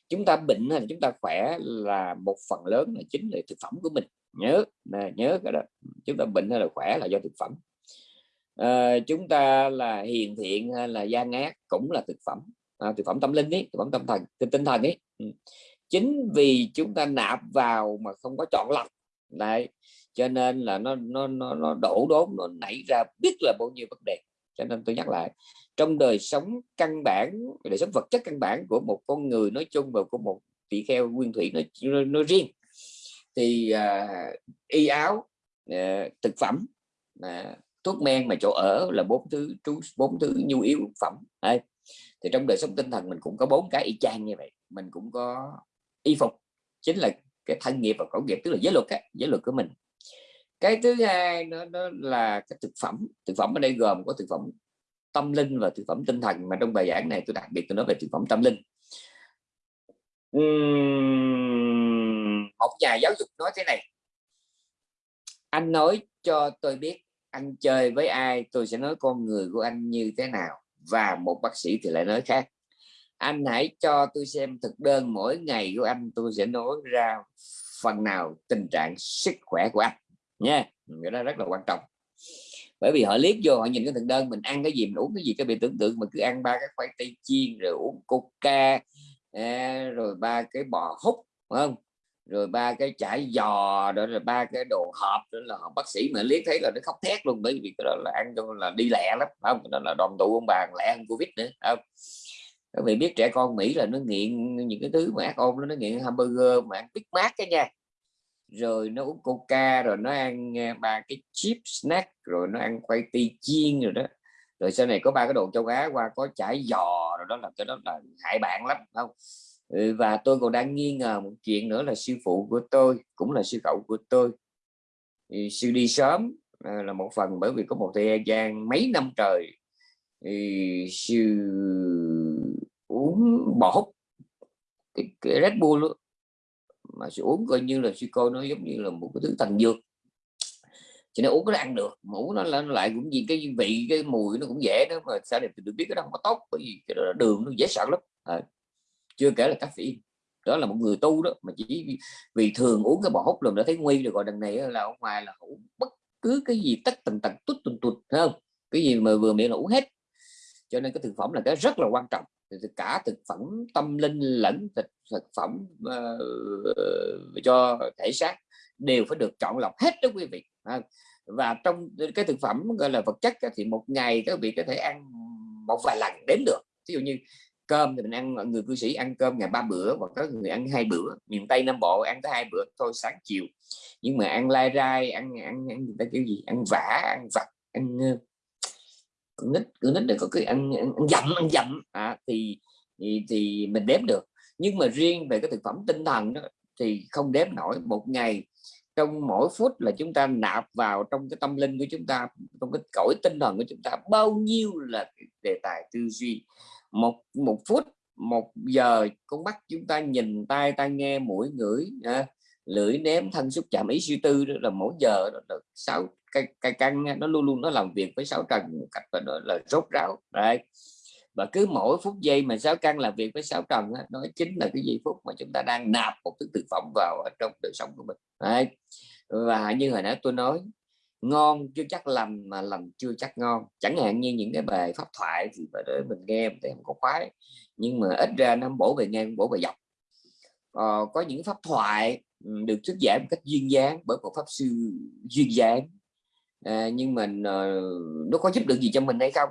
Chúng ta bệnh hay chúng ta khỏe là một phần lớn là chính là thực phẩm của mình nhớ nè, nhớ cái đó. Chúng ta bệnh hay là khỏe là do thực phẩm. À, chúng ta là hiền thiện hay là gian ác cũng là thực phẩm. À, thực phẩm tâm linh ấy thực phẩm tâm thần tinh thần ấy ừ. chính vì chúng ta nạp vào mà không có chọn lọc. Đấy cho nên là nó nó nó, nó đổ đốn nó nảy ra biết là bao nhiêu vấn đề. Cho nên tôi nhắc lại trong đời sống căn bản đời sống vật chất căn bản của một con người nói chung và của một tỷ kheo nguyên thủy nói, nói riêng thì uh, y áo uh, thực phẩm uh, thuốc men mà chỗ ở là bốn thứ trú bốn thứ nhu yếu phẩm. Đấy. thì trong đời sống tinh thần mình cũng có bốn cái y chang như vậy. Mình cũng có y phục chính là cái thân nghiệp và khẩu nghiệp tức là giới luật á, giới luật của mình. Cái thứ hai nó, nó là cái thực phẩm. Thực phẩm ở đây gồm có thực phẩm tâm linh và thực phẩm tinh thần mà trong bài giảng này tôi đặc biệt tôi nói về thực phẩm tâm linh. Uhm, một nhà giáo dục nói thế này. Anh nói cho tôi biết anh chơi với ai, tôi sẽ nói con người của anh như thế nào, và một bác sĩ thì lại nói khác. Anh hãy cho tôi xem thực đơn mỗi ngày của anh, tôi sẽ nói ra phần nào tình trạng sức khỏe của anh nha cái đó rất là quan trọng. Bởi vì họ liếc vô, họ nhìn cái thực đơn, mình ăn cái gì, mình uống cái gì, cái bị tưởng tượng mà cứ ăn ba cái khoai tây chiên, rồi uống coca à, rồi ba cái bò hút không? Rồi ba cái chải giò đó rồi ba cái đồ hộp đó là bác sĩ mà liếc thấy là nó khóc thét luôn, bởi vì cái đó là ăn cho là đi lẹ lắm không? Đó là đoàn tụ ông bà lẹ hơn covid nữa không? Các vị biết trẻ con Mỹ là nó nghiện những cái thứ mà ác ôn nó nghiện hamburger, mà ăn Big Mac cái nha. Rồi nó uống coca, rồi nó ăn à, ba cái chip snack, rồi nó ăn khoai tây chiên rồi đó. Rồi sau này có ba cái đồ châu Á qua có chải giò, rồi đó là cái đó là hại bạn lắm không? Ừ, và tôi còn đang nghi ngờ một chuyện nữa là sư phụ của tôi cũng là sư cậu của tôi. Thì sư đi sớm à, là một phần bởi vì có một thời gian mấy năm trời thì sư uống bỏ hút cái, cái Red Bull luôn. Mà sư uống coi như là sư cô nó giống như là một cái thứ thành dược. Cho nên uống nó ăn được mà uống nó, lên lại cũng gì cái vị cái mùi nó cũng dễ đó mà sao để được biết cái đó không có tốt bởi vì cái đó đường nó dễ sợ lắm. À, chưa kể là caffeine đó là một người tu đó mà chỉ vì thường uống cái bò hút lần đã thấy nguy rồi gọi đằng này là ở ngoài là uống bất cứ cái gì tất tần tật tút tùn tụt không? Cái gì mà vừa miệng là uống hết. Cho nên cái thực phẩm là cái rất là quan trọng. Cả thực phẩm tâm linh lẫn thực, thực phẩm uh, cho thể xác đều phải được chọn lọc hết đó quý vị và trong cái thực phẩm gọi là vật chất thì một ngày các vị có thể ăn một vài lần đến được. Ví dụ như cơm thì mình ăn ờ, người cư sĩ ăn cơm ngày ba bữa và có người ăn hai bữa miền tây nam bộ ăn tới hai bữa thôi sáng chiều. Nhưng mà ăn lai rai ăn ăn ăn người ta kiểu gì? Ăn vả ăn vặt ăn con nít con nít để có cái ăn, ăn, ăn dặm ăn dặm. À, thì, thì thì mình đếm được. Nhưng mà riêng về cái thực phẩm tinh thần đó, thì không đếm nổi. Một ngày trong mỗi phút là chúng ta nạp vào trong cái tâm linh của chúng ta trong cái cõi tinh thần của chúng ta bao nhiêu là đề tài tư duy một một phút một giờ con mắt chúng ta nhìn tai ta nghe mũi ngửi à, lưỡi ném thân xúc chạm ý suy tư đó là mỗi giờ đó là sáu cái cái căn nó luôn luôn nó làm việc với sáu trần một cách là, là rốt ráo đấy và cứ mỗi phút giây mà sáu căn làm việc với sáu trần đó, nó chính là cái giây phút mà chúng ta đang nạp một thứ thực phẩm vào ở trong đời sống của mình đấy. và như hồi nãy tôi nói ngon chưa chắc lành mà lành chưa chắc ngon. Chẳng hạn như những cái bài pháp thoại thì để mình nghe thì không có khoái nhưng mà ít ra nó bổ về ngang bổ về dọc ờ, có những pháp thoại ừ, được thuyết giảng một cách duyên dáng bởi một pháp sư duyên dáng. À, nhưng mình uh, ờ, nó có giúp được gì cho mình hay không?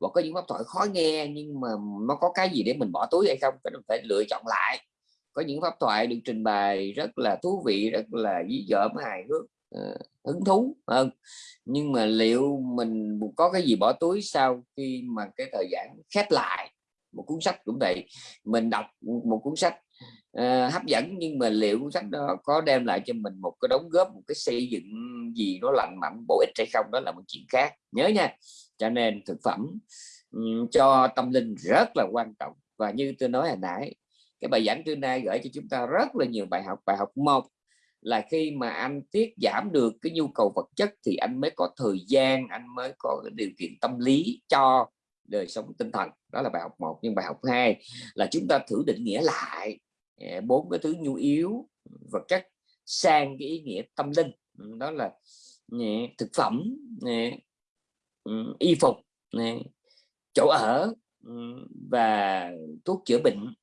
Và có những pháp thoại khó nghe nhưng mà nó có cái gì để mình bỏ túi hay không? Cái mình phải lựa chọn lại. Có những pháp thoại được trình bày rất là thú vị rất là dí dỏm hài hước. Uh, hứng thú hơn nhưng mà liệu mình có cái gì bỏ túi sau khi mà cái thời gian khép lại? Một cuốn sách cũng vậy. Mình đọc một cuốn sách uh, hấp dẫn nhưng mà liệu cuốn sách đó có đem lại cho mình một cái đóng góp một cái xây dựng gì nó lành mạnh bổ ích hay không? Đó là một chuyện khác. Nhớ nha. Cho nên thực phẩm um, cho tâm linh rất là quan trọng. Và như tôi nói hồi nãy cái bài giảng trưa nay gửi cho chúng ta rất là nhiều bài học. Bài học một là khi mà anh tiết giảm được cái nhu cầu vật chất thì anh mới có thời gian, anh mới có cái điều kiện tâm lý cho đời sống tinh thần. Đó là bài học một, nhưng bài học hai là chúng ta thử định nghĩa lại à, bốn cái thứ nhu yếu, vật chất sang cái ý nghĩa tâm linh. Ừ, đó là ừ, thực phẩm ừ, y phục chỗ ở và thuốc chữa bệnh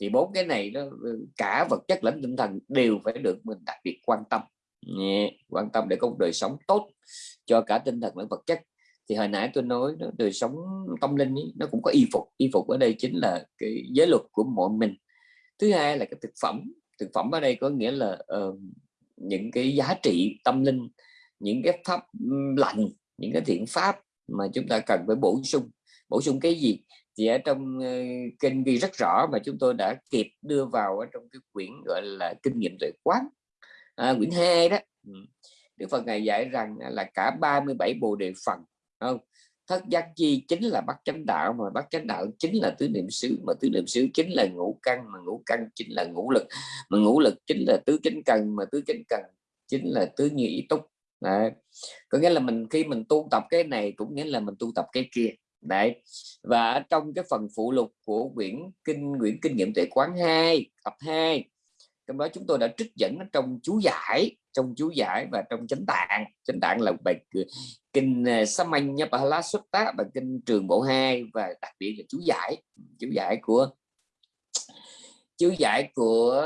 thì bốn cái này nó ừ, cả vật chất lẫn tinh thần đều phải được mình đặc biệt quan tâm. Quan tâm để có một đời sống tốt cho cả tinh thần lẫn vật chất. Thì hồi nãy tôi nói đó, đời sống tâm linh ý, nó cũng có y phục. Y phục ở đây chính là cái giới luật của mọi mình. Thứ hai là cái thực phẩm. Thực phẩm ở đây có nghĩa là uh, những cái giá trị tâm linh những cái pháp lành những cái thiện pháp mà chúng ta cần phải bổ sung bổ sung cái gì thì ở trong ờ, uh, kinh ghi rất rõ mà chúng tôi đã kịp đưa vào ở trong cái quyển gọi là kinh nghiệm tuệ quán. À, quyển 2 đó. Ừ. Đức Phật ngài dạy rằng là cả 37 bồ đề phần không? Thất giác chi chính là bắt chánh đạo mà bắt chánh đạo chính là tứ niệm xứ mà tứ niệm xứ chính là ngũ căn mà ngũ căn chính là ngũ lực mà ngũ lực chính là tứ chánh cần mà tứ chánh cần chính là tứ như ý túc. Đấy. có nghĩa là mình khi mình tu tập cái này cũng nghĩa là mình tu tập cái kia đấy. Và trong cái phần phụ lục của quyển kinh quyển kinh nghiệm tuệ quán 2 tập 2 trong đó chúng tôi đã trích dẫn trong chú giải trong chú giải và trong chánh tạng. Chánh tạng là bài ờ, kinh ờ, Samanya xuất tác bài kinh trường bộ 2 và đặc biệt là chú giải chú giải của chú giải của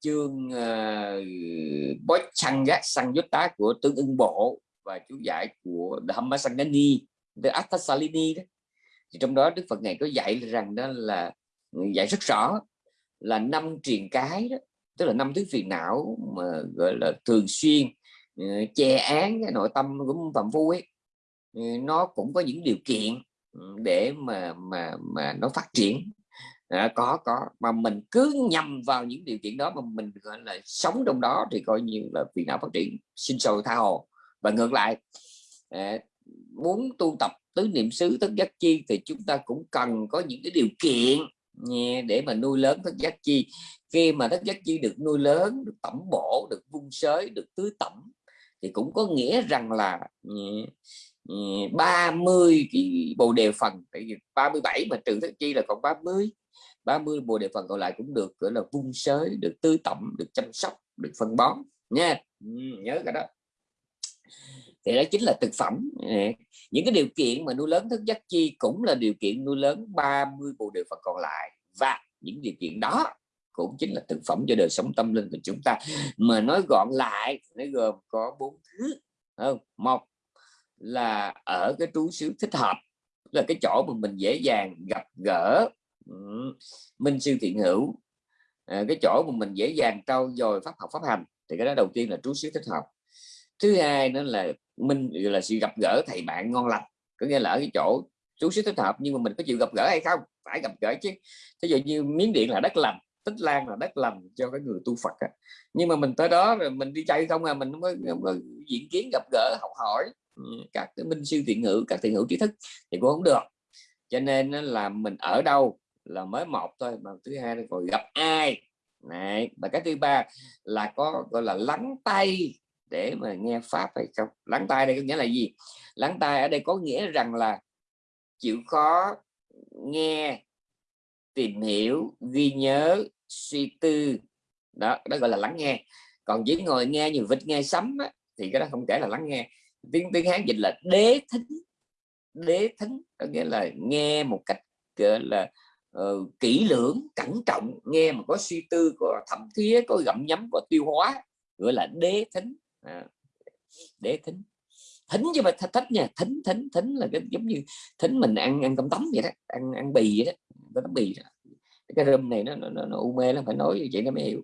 chương ờ, uh, Bói Chăng Gác Sang Tá của tướng ưng bộ và chú giải của Dhammasangani The Attasalini đó thì trong đó Đức Phật ngài có dạy rằng đó là ừ, dạy rất rõ là năm truyền cái đó tức là năm thứ phiền não mà gọi là thường xuyên ừ, che án cái nội tâm của phạm phu ấy. Ừ, nó cũng có những điều kiện để mà mà mà nó phát triển. À, có có mà mình cứ nhầm vào những điều kiện đó mà mình gọi là sống trong đó thì coi như là phiền não phát triển sinh sôi tha hồ. Và ngược lại à, muốn tu tập tứ niệm xứ, thất giác chi thì chúng ta cũng cần có những cái điều kiện để mà nuôi lớn thất giác chi. Khi mà thất giác chi được nuôi lớn, được tẩm bổ, được vung sới, được tưới tẩm thì cũng có nghĩa rằng là 30 cái bồ đề phần, tại vì 37 mà trừ thất chi là còn 30 30 bồ đề phần còn lại cũng được, gọi là vung sới, được tưới tẩm, được chăm sóc, được phân bón nha. Ừ, nhớ cái đó thì đó chính là thực phẩm. Những cái điều kiện mà nuôi lớn thức giác chi cũng là điều kiện nuôi lớn 30 bộ đề phần còn lại. Và những điều kiện đó cũng chính là thực phẩm cho đời sống tâm linh của chúng ta. Mà nói gọn lại nó gồm có bốn thứ không? Một là ở cái trú xứ thích hợp là cái chỗ mà mình dễ dàng gặp gỡ minh sư thiện hữu. À, cái chỗ mà mình dễ dàng trau dồi pháp học pháp hành. Thì cái đó đầu tiên là trú xứ thích hợp thứ hai nữa là minh là sự gặp gỡ thầy bạn ngon lành có nghĩa là ở cái chỗ chú xứ thích hợp nhưng mà mình có chịu gặp gỡ hay không? Phải gặp gỡ chứ. Ví dụ như miếng điện là đất lành tích lan là đất lành cho cái người tu Phật á. nhưng mà mình tới đó rồi mình đi chơi không à mình không có, không có diễn kiến gặp gỡ học hỏi ừ, các cái minh sư thiện hữu các thiện hữu trí thức thì cũng không được. Cho nên là mình ở đâu là mới một thôi mà thứ hai là còn gặp ai? Này và cái thứ ba là có gọi là lắng tay để mà nghe pháp hay không? Lắng tai đây có nghĩa là gì? Lắng tai ở đây có nghĩa rằng là chịu khó nghe tìm hiểu ghi nhớ suy tư. Đó đó gọi là lắng nghe. Còn chỉ ngồi nghe như vịt nghe sấm á, thì cái đó không kể là lắng nghe. Tiếng tiếng hán dịch là đế thính. Đế thính có nghĩa là nghe một cách gọi là uh, kỹ lưỡng cẩn trọng. Nghe mà có suy tư có thẩm thía có gặm nhấm có tiêu hóa gọi là đế thính à, thính thính chứ mà thích nha thính thính thính là cái giống như thính mình ăn ăn cơm tấm vậy đó ăn ăn bì vậy đó có tấm bì đó. cái rơm này nó nó, nó, nó u mê lắm phải nói như vậy nó mới hiểu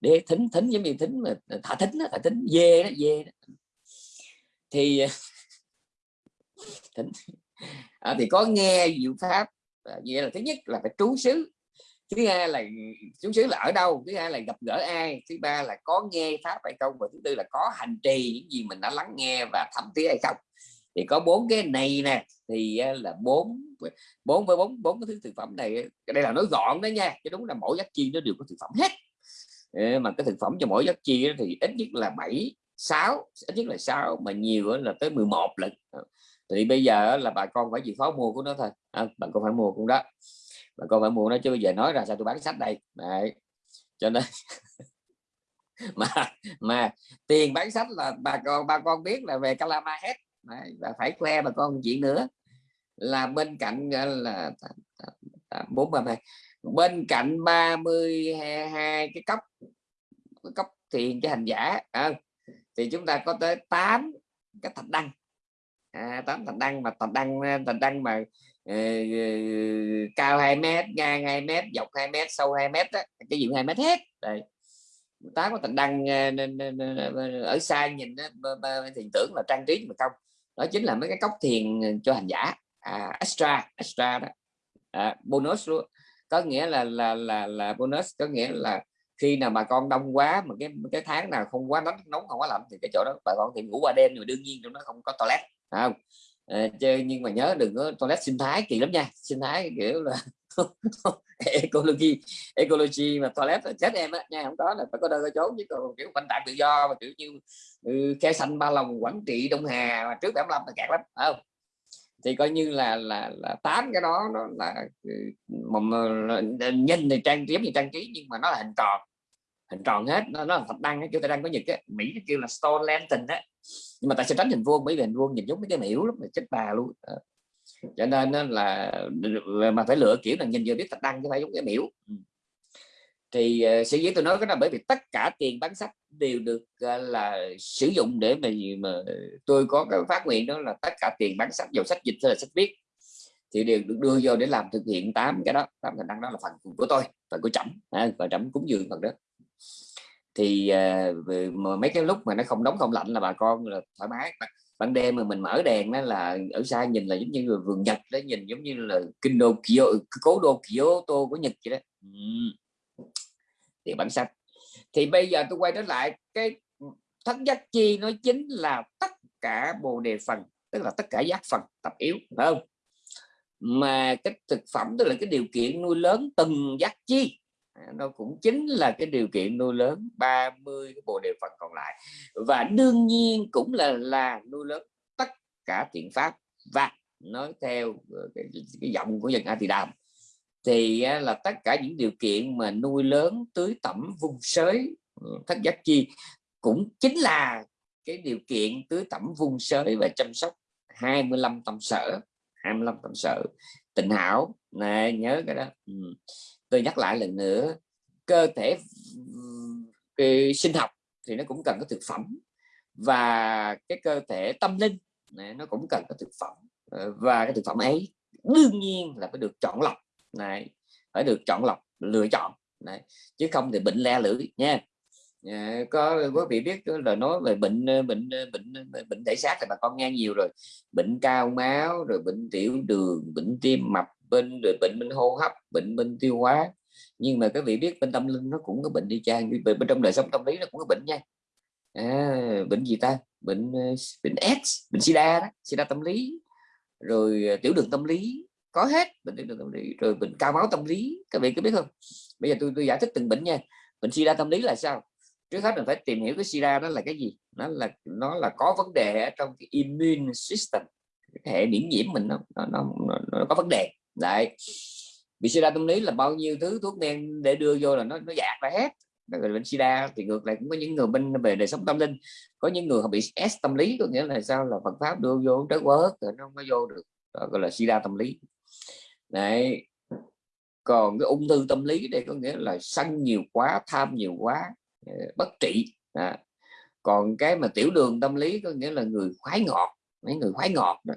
để thính thính giống như thính mà thả thính đó, thả thính dê đó dê đó. thì à, thính à, thì có nghe diệu pháp à, vậy là thứ nhất là phải trú xứ thứ hai là chúng xứ là ở đâu thứ hai là gặp gỡ ai thứ ba là có nghe pháp hay không và thứ tư là có hành trì những gì mình đã lắng nghe và thẩm tí hay không. Thì có bốn cái này nè thì à, là bốn bốn với bốn bốn cái thứ thực phẩm này đây là nói gọn đó nha chứ đúng là mỗi giác chi nó đều có thực phẩm hết. Ờ, mà cái thực phẩm cho mỗi giác chi thì ít nhất là 7 6 ít nhất là 6 mà nhiều là tới 11 lần. Ờ, thì bây giờ là bà con phải chịu khó mua của nó thôi. À, bà con phải mua cũng đó bà con phải mua nó chứ bây giờ nói ra sao tôi bán sách đây Đấy. cho nên mà mà tiền bán sách là bà con bà con biết là về Calama hết Đấy. và phải khoe bà con chuyện nữa là bên cạnh là bốn ba bên cạnh 32 cái cấp cái cấp tiền cho hành giả à, thì chúng ta có tới 8 cái thạch đăng à, 8 thạch đăng mà thạch đăng thạch đăng mà Ờ, ờ, cao 2 mét ngang 2 mét dọc 2 mét sâu 2 mét đó, cái gì 2 mét hết. Đây tá có thạch đăng ờ, ở xa nhìn thì tưởng là trang trí mà không. Đó chính là mấy cái cốc thiền cho hành giả. À, extra extra đó. À, bonus luôn. Có nghĩa là là là là bonus có nghĩa là khi nào mà con đông quá mà cái cái tháng nào không quá nóng nóng không quá lạnh thì cái chỗ đó bà con thì ngủ qua đêm rồi đương nhiên trong nó không có toilet không? À, chơi nhưng mà nhớ đừng có toilet sinh thái kỳ lắm nha. Sinh thái kiểu là ecology ecology mà toilet chết em á nha không có là phải có nơi có chốn chứ còn kiểu quanh tạng tự do mà kiểu như ừ, khe xanh ba lòng quảng trị đông hà mà trước 75 là kẹt lắm không? Thì coi như là là là tám cái đó nó là ừ, mà, ờ, nhìn thì trang trí thì trang trí nhưng mà nó là hình tròn hình tròn hết. Nó, nó là thạch đăng kiểu ta đang có nhật á. Mỹ kêu là stone lantern á. Nhưng mà tại sao tránh hình vuông? Bởi vì hình vuông nhìn giống mấy cái miễu lắm mà chết bà luôn. À. cho nên là mà phải lựa kiểu là nhìn vừa biết thạch đăng chứ phải giống cái miễu ừ. thì ờ, uh, sở dĩ tôi nói cái là bởi vì tất cả tiền bán sách đều được uh, là sử dụng để mà mà tôi có cái phát nguyện đó là tất cả tiền bán sách dầu sách dịch hay là sách viết thì đều được đưa vô để làm thực hiện tám cái đó. Tám thành năng đó là phần của tôi phần của chậm à, và chậm cúng dường phần đó thì uh, mấy cái lúc mà nó không nóng không lạnh là bà con là thoải mái. Ban đêm mà mình mở đèn đó là ở xa nhìn là giống như là vườn nhật đó nhìn giống như là kinh đô kiểu cố đô Kyoto của Nhật vậy đó. Ừ thì bản sách thì bây giờ tôi quay trở lại cái thất giác chi nó chính là tất cả bồ đề phần tức là tất cả giác phần tập yếu phải không? Mà cái thực phẩm tức là cái điều kiện nuôi lớn từng giác chi nó cũng chính là cái điều kiện nuôi lớn 30 cái bộ đề phần còn lại. Và đương nhiên cũng là là nuôi lớn tất cả thiện pháp và nói theo ờ, cái, cái giọng của dân A Tỳ Đàm thì là tất cả những điều kiện mà nuôi lớn tưới tẩm vùng sới ừ, thất giác chi cũng chính là cái điều kiện tưới tẩm vùng sới và chăm sóc 25 tâm sở 25 tâm sở tình hảo. Này nhớ cái đó. Ừ tôi nhắc lại lần nữa cơ thể cái sinh học thì nó cũng cần có thực phẩm và cái cơ thể tâm linh này, nó cũng cần có thực phẩm. Ờ, và cái thực phẩm ấy đương nhiên là phải được chọn lọc này phải được chọn lọc lựa chọn này chứ không thì bệnh le lưỡi nha. À, có quý vị biết là nói về bệnh ờ, bệnh bệnh bệnh thể xác thì bà con nghe nhiều rồi. Bệnh cao máu rồi bệnh tiểu đường bệnh tim mập bên rồi bệnh bên hô hấp bệnh bên tiêu hóa. Nhưng mà các vị biết bên tâm linh nó cũng có bệnh đi chang bên, bên trong đời sống tâm lý nó cũng có bệnh nha. À, bệnh gì ta? Bệnh ờ, bệnh S bệnh sida đó sida tâm lý. Rồi ờ, tiểu đường tâm lý có hết bệnh tiểu đường tâm lý. Rồi bệnh cao máu tâm lý các vị có biết không? Bây giờ tôi tôi giải thích từng bệnh nha. Bệnh sida tâm lý là sao? Trước hết mình phải tìm hiểu cái sida đó là cái gì? Nó là nó là có vấn đề ở trong cái immune system cái hệ miễn nhiễm mình nó nó, nó, nó, nó có vấn đề đấy. Bị sida tâm lý là bao nhiêu thứ thuốc men để đưa vô là nó nó dạt ra hết. Rồi bệnh sida thì ngược lại cũng có những người bên về đời sống tâm linh. Có những người họ bị S tâm lý có nghĩa là sao? Là Phật pháp đưa vô trái quá rồi nó không có vô được. Đó gọi là sida tâm lý. Đấy. Còn cái ung thư tâm lý đây có nghĩa là sân nhiều quá tham nhiều quá ờ, bất trị. À. còn cái mà tiểu đường tâm lý có nghĩa là người khoái ngọt mấy người khoái ngọt đó.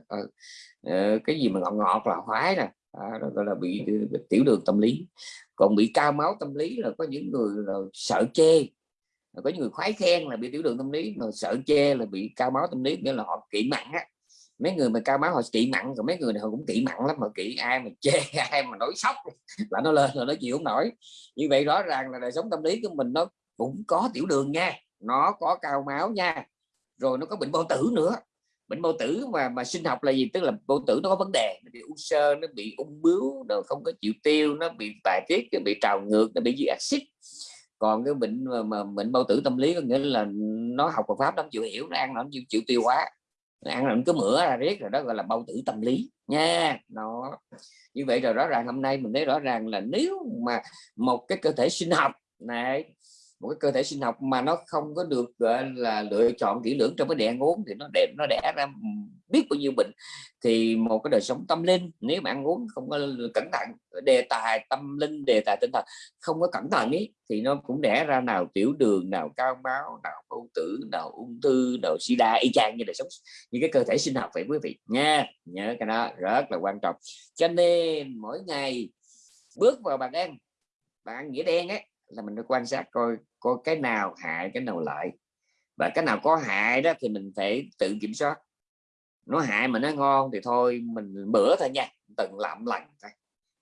À, cái gì mà ngọt ngọt là khoái nè à, đó gọi là bị, bị tiểu đường tâm lý. Còn bị cao máu tâm lý là có những người là sợ chê. Có những người khoái khen là bị tiểu đường tâm lý mà sợ chê là bị cao máu tâm lý nghĩa là họ kỵ mặn á. Mấy người mà cao máu họ kỵ mặn rồi mấy người này họ cũng kỵ mặn lắm mà kỵ ai mà chê ai mà nói sốc là nó lên rồi nó chịu không nổi. Như vậy rõ ràng là đời sống tâm lý của mình nó cũng có tiểu đường nha nó có cao máu nha rồi nó có bệnh bao tử nữa bệnh bao tử mà mà sinh học là gì? Tức là bao tử nó có vấn đề nó bị u sơ nó bị ung bướu nó không có chịu tiêu nó bị bài tiết nó bị trào ngược nó bị dư axit. Còn cái bệnh mà, mà bệnh bao tử tâm lý có nghĩa là nó học Phật pháp nó không chịu hiểu nó ăn nó không chịu, chịu tiêu hóa. Nó ăn nó cứ mửa ra riết rồi đó gọi là bao tử tâm lý nha. Nó như vậy rồi rõ ràng hôm nay mình thấy rõ ràng là nếu mà một cái cơ thể sinh học này một cái cơ thể sinh học mà nó không có được, gọi là, lựa chọn kỹ lưỡng trong cái đẻ uống thì nó đẹp, nó đẻ ra biết bao nhiêu bệnh. Thì một cái đời sống tâm linh, nếu mà ăn uống không có cẩn thận, đề tài tâm linh, đề tài tinh thần không có cẩn thận ý, thì nó cũng đẻ ra nào tiểu đường, nào cao máu, nào ung tử, nào ung thư, nào sida, y chang như đời sống như cái cơ thể sinh học vậy quý vị nha. Nhớ cái đó, rất là quan trọng. Cho nên mỗi ngày bước vào bàn ăn bạn nghĩa đen ấy, là mình phải quan sát coi coi cái nào hại cái nào lợi. Và cái nào có hại đó thì mình phải tự kiểm soát. Nó hại mà nó ngon thì thôi mình bữa thôi nha từng làm lần thôi.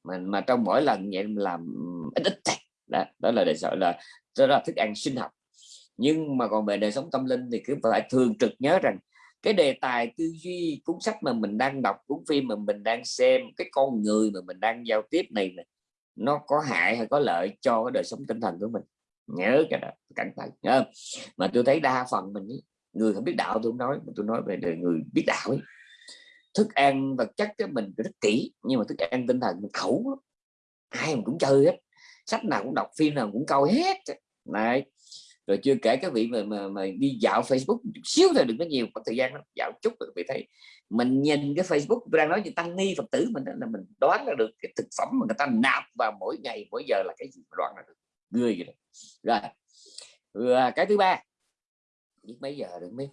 Mình mà trong mỗi lần vậy mình làm ít ít thôi. Đó, đó là để sợ là đó là thức ăn sinh học. Nhưng mà còn về đời sống tâm linh thì cứ phải thường trực nhớ rằng cái đề tài tư duy cuốn sách mà mình đang đọc cuốn phim mà mình đang xem cái con người mà mình đang giao tiếp này, này nó có hại hay có lợi cho cái đời sống tinh thần của mình? Nhớ cái đó cẩn thận nhớ mà tôi thấy đa phần mình người không biết đạo tôi không nói mà tôi nói về đời người biết đạo ấy. Thức ăn vật chất cái mình rất kỹ nhưng mà thức ăn tinh thần mình khẩu ai mà cũng chơi hết sách nào cũng đọc phim nào cũng coi hết này rồi chưa kể cái vị mà, mà, mà đi dạo Facebook chút xíu thôi đừng có nhiều có thời gian đó. dạo chút rồi bị thấy. Mình nhìn cái Facebook đang nói như tăng ni Phật tử mình là mình đoán ra được cái thực phẩm mà người ta nạp vào mỗi ngày mỗi giờ là cái gì đoán ra được người rồi. Rồi cái thứ ba. Biết mấy giờ được mấy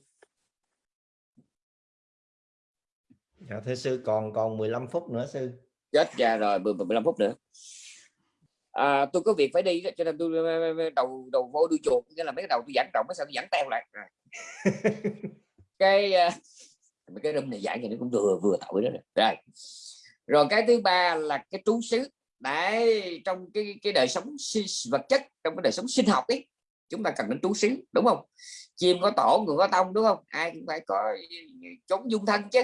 dạ thưa sư còn còn 15 phút nữa sư. Chết ra rồi 15 phút nữa. À, tôi có việc phải đi cho nên tôi đầu đầu vô đuôi chuột nghĩa là mấy cái đầu tôi giảng trọng mấy sao tôi giảng teo lại? Rồi. cái cái râm này giảng thì nó cũng vừa vừa tội đó rồi. rồi. Rồi cái thứ ba là cái trú xứ đấy trong cái cái đời sống vật chất trong cái đời sống sinh học ấy chúng ta cần đến trú xứ đúng không? Chim có tổ người có tông đúng không? Ai cũng phải có chống dung thân chứ.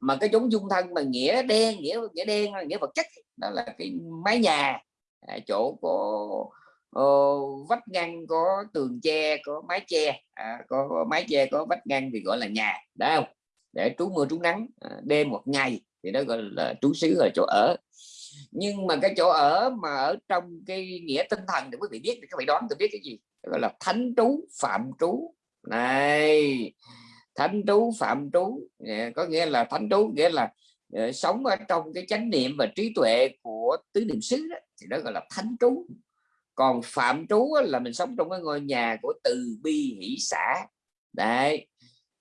Mà cái chống dung thân mà nghĩa đen nghĩa nghĩa đen nghĩa vật chất đó là cái mái nhà à, chỗ có uh, vách ngăn có tường che có mái che à, có, có mái che có vách ngăn thì gọi là nhà đúng không? Để trú mưa trú nắng à, đêm một ngày thì đó gọi là trú xứ là chỗ ở nhưng mà cái chỗ ở mà ở trong cái nghĩa tinh thần để quý vị biết thì các vị đoán tôi biết cái gì? Gọi là thánh trú phạm trú. Này thánh trú phạm trú có nghĩa là thánh trú nghĩa là uh, sống ở trong cái chánh niệm và trí tuệ của tứ niệm xứ đó, thì đó gọi là thánh trú. Còn phạm trú là mình sống trong cái ngôi nhà của từ bi hỷ xã đấy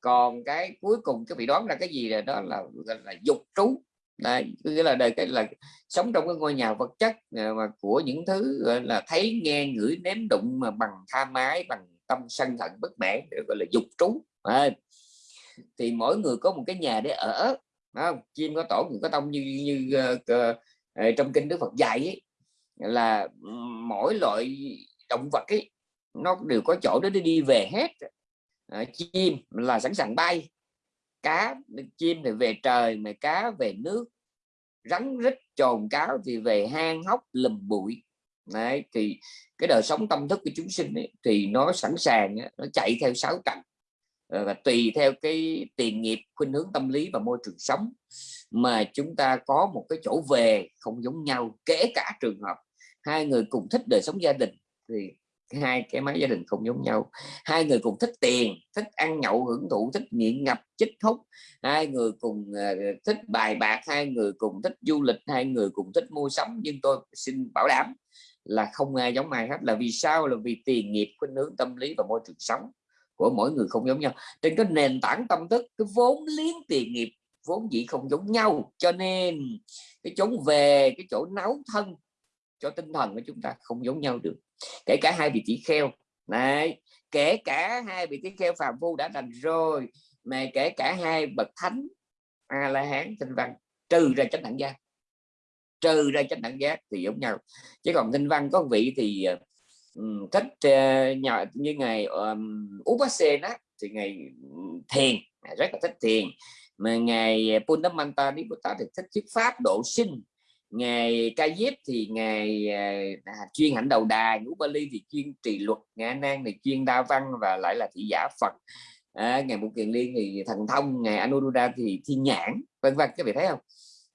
còn cái cuối cùng cái vị đoán là cái gì là đó là gọi là dục trú đây nghĩa là đây cái là sống trong cái ngôi nhà vật chất à, mà của những thứ gọi là thấy nghe ngửi nếm đụng mà bằng tha mái bằng tâm sân hận bất mãn gọi là dục trú. À, thì mỗi người có một cái nhà để ở không? chim có tổ người có tông như như uh, uh, trong kinh đức phật dạy ấy, là mỗi loại động vật ấy nó đều có chỗ để đi về hết. À, chim là sẵn sàng bay cá chim thì về trời mà cá về nước. Rắn rít trồn cáo thì về hang hốc lùm bụi. Đấy, thì cái đời sống tâm thức của chúng sinh ấy, thì nó sẵn sàng nó chạy theo sáu cạnh ờ, và tùy theo cái tiền nghiệp khuynh hướng tâm lý và môi trường sống mà chúng ta có một cái chỗ về không giống nhau kể cả trường hợp hai người cùng thích đời sống gia đình thì hai cái máy gia đình không giống nhau. Hai người cùng thích tiền thích ăn nhậu hưởng thụ thích nghiện ngập chích hút. Hai người cùng uh, thích bài bạc hai người cùng thích du lịch hai người cùng thích mua sắm. Nhưng tôi xin bảo đảm là không ai giống ai hết. Là vì sao? Là vì tiền nghiệp khuynh hướng tâm lý và môi trường sống của mỗi người không giống nhau. Trên cái nền tảng tâm thức cái vốn liếng tiền nghiệp vốn dĩ không giống nhau. Cho nên cái chỗ về cái chỗ nấu thân cho tinh thần của chúng ta không giống nhau được. Kể cả hai vị tỷ kheo. Này kể cả hai vị tỷ kheo phàm phu đã thành rồi mà kể cả hai bậc thánh a la hán tinh văn trừ ra chánh đẳng giác. Trừ ra chánh đẳng giác thì giống nhau. Chứ còn tinh văn có vị thì um, thích ờ, uh, nhỏ như ngày um, Upasena thì ngày thiền. Rất là thích thiền. Mà ngày ờ, Purnamanta Nibbata thì thích thuyết pháp độ sinh ngày ca diếp thì ngày à, à chuyên hạnh đầu đà ngũ ba ly thì chuyên trì luật ngã nan thì chuyên đa văn và lại là thị giả phật. À, ngày một kiền liên thì thần thông ngày anuruddha thì thiên nhãn vân vân các vị thấy không?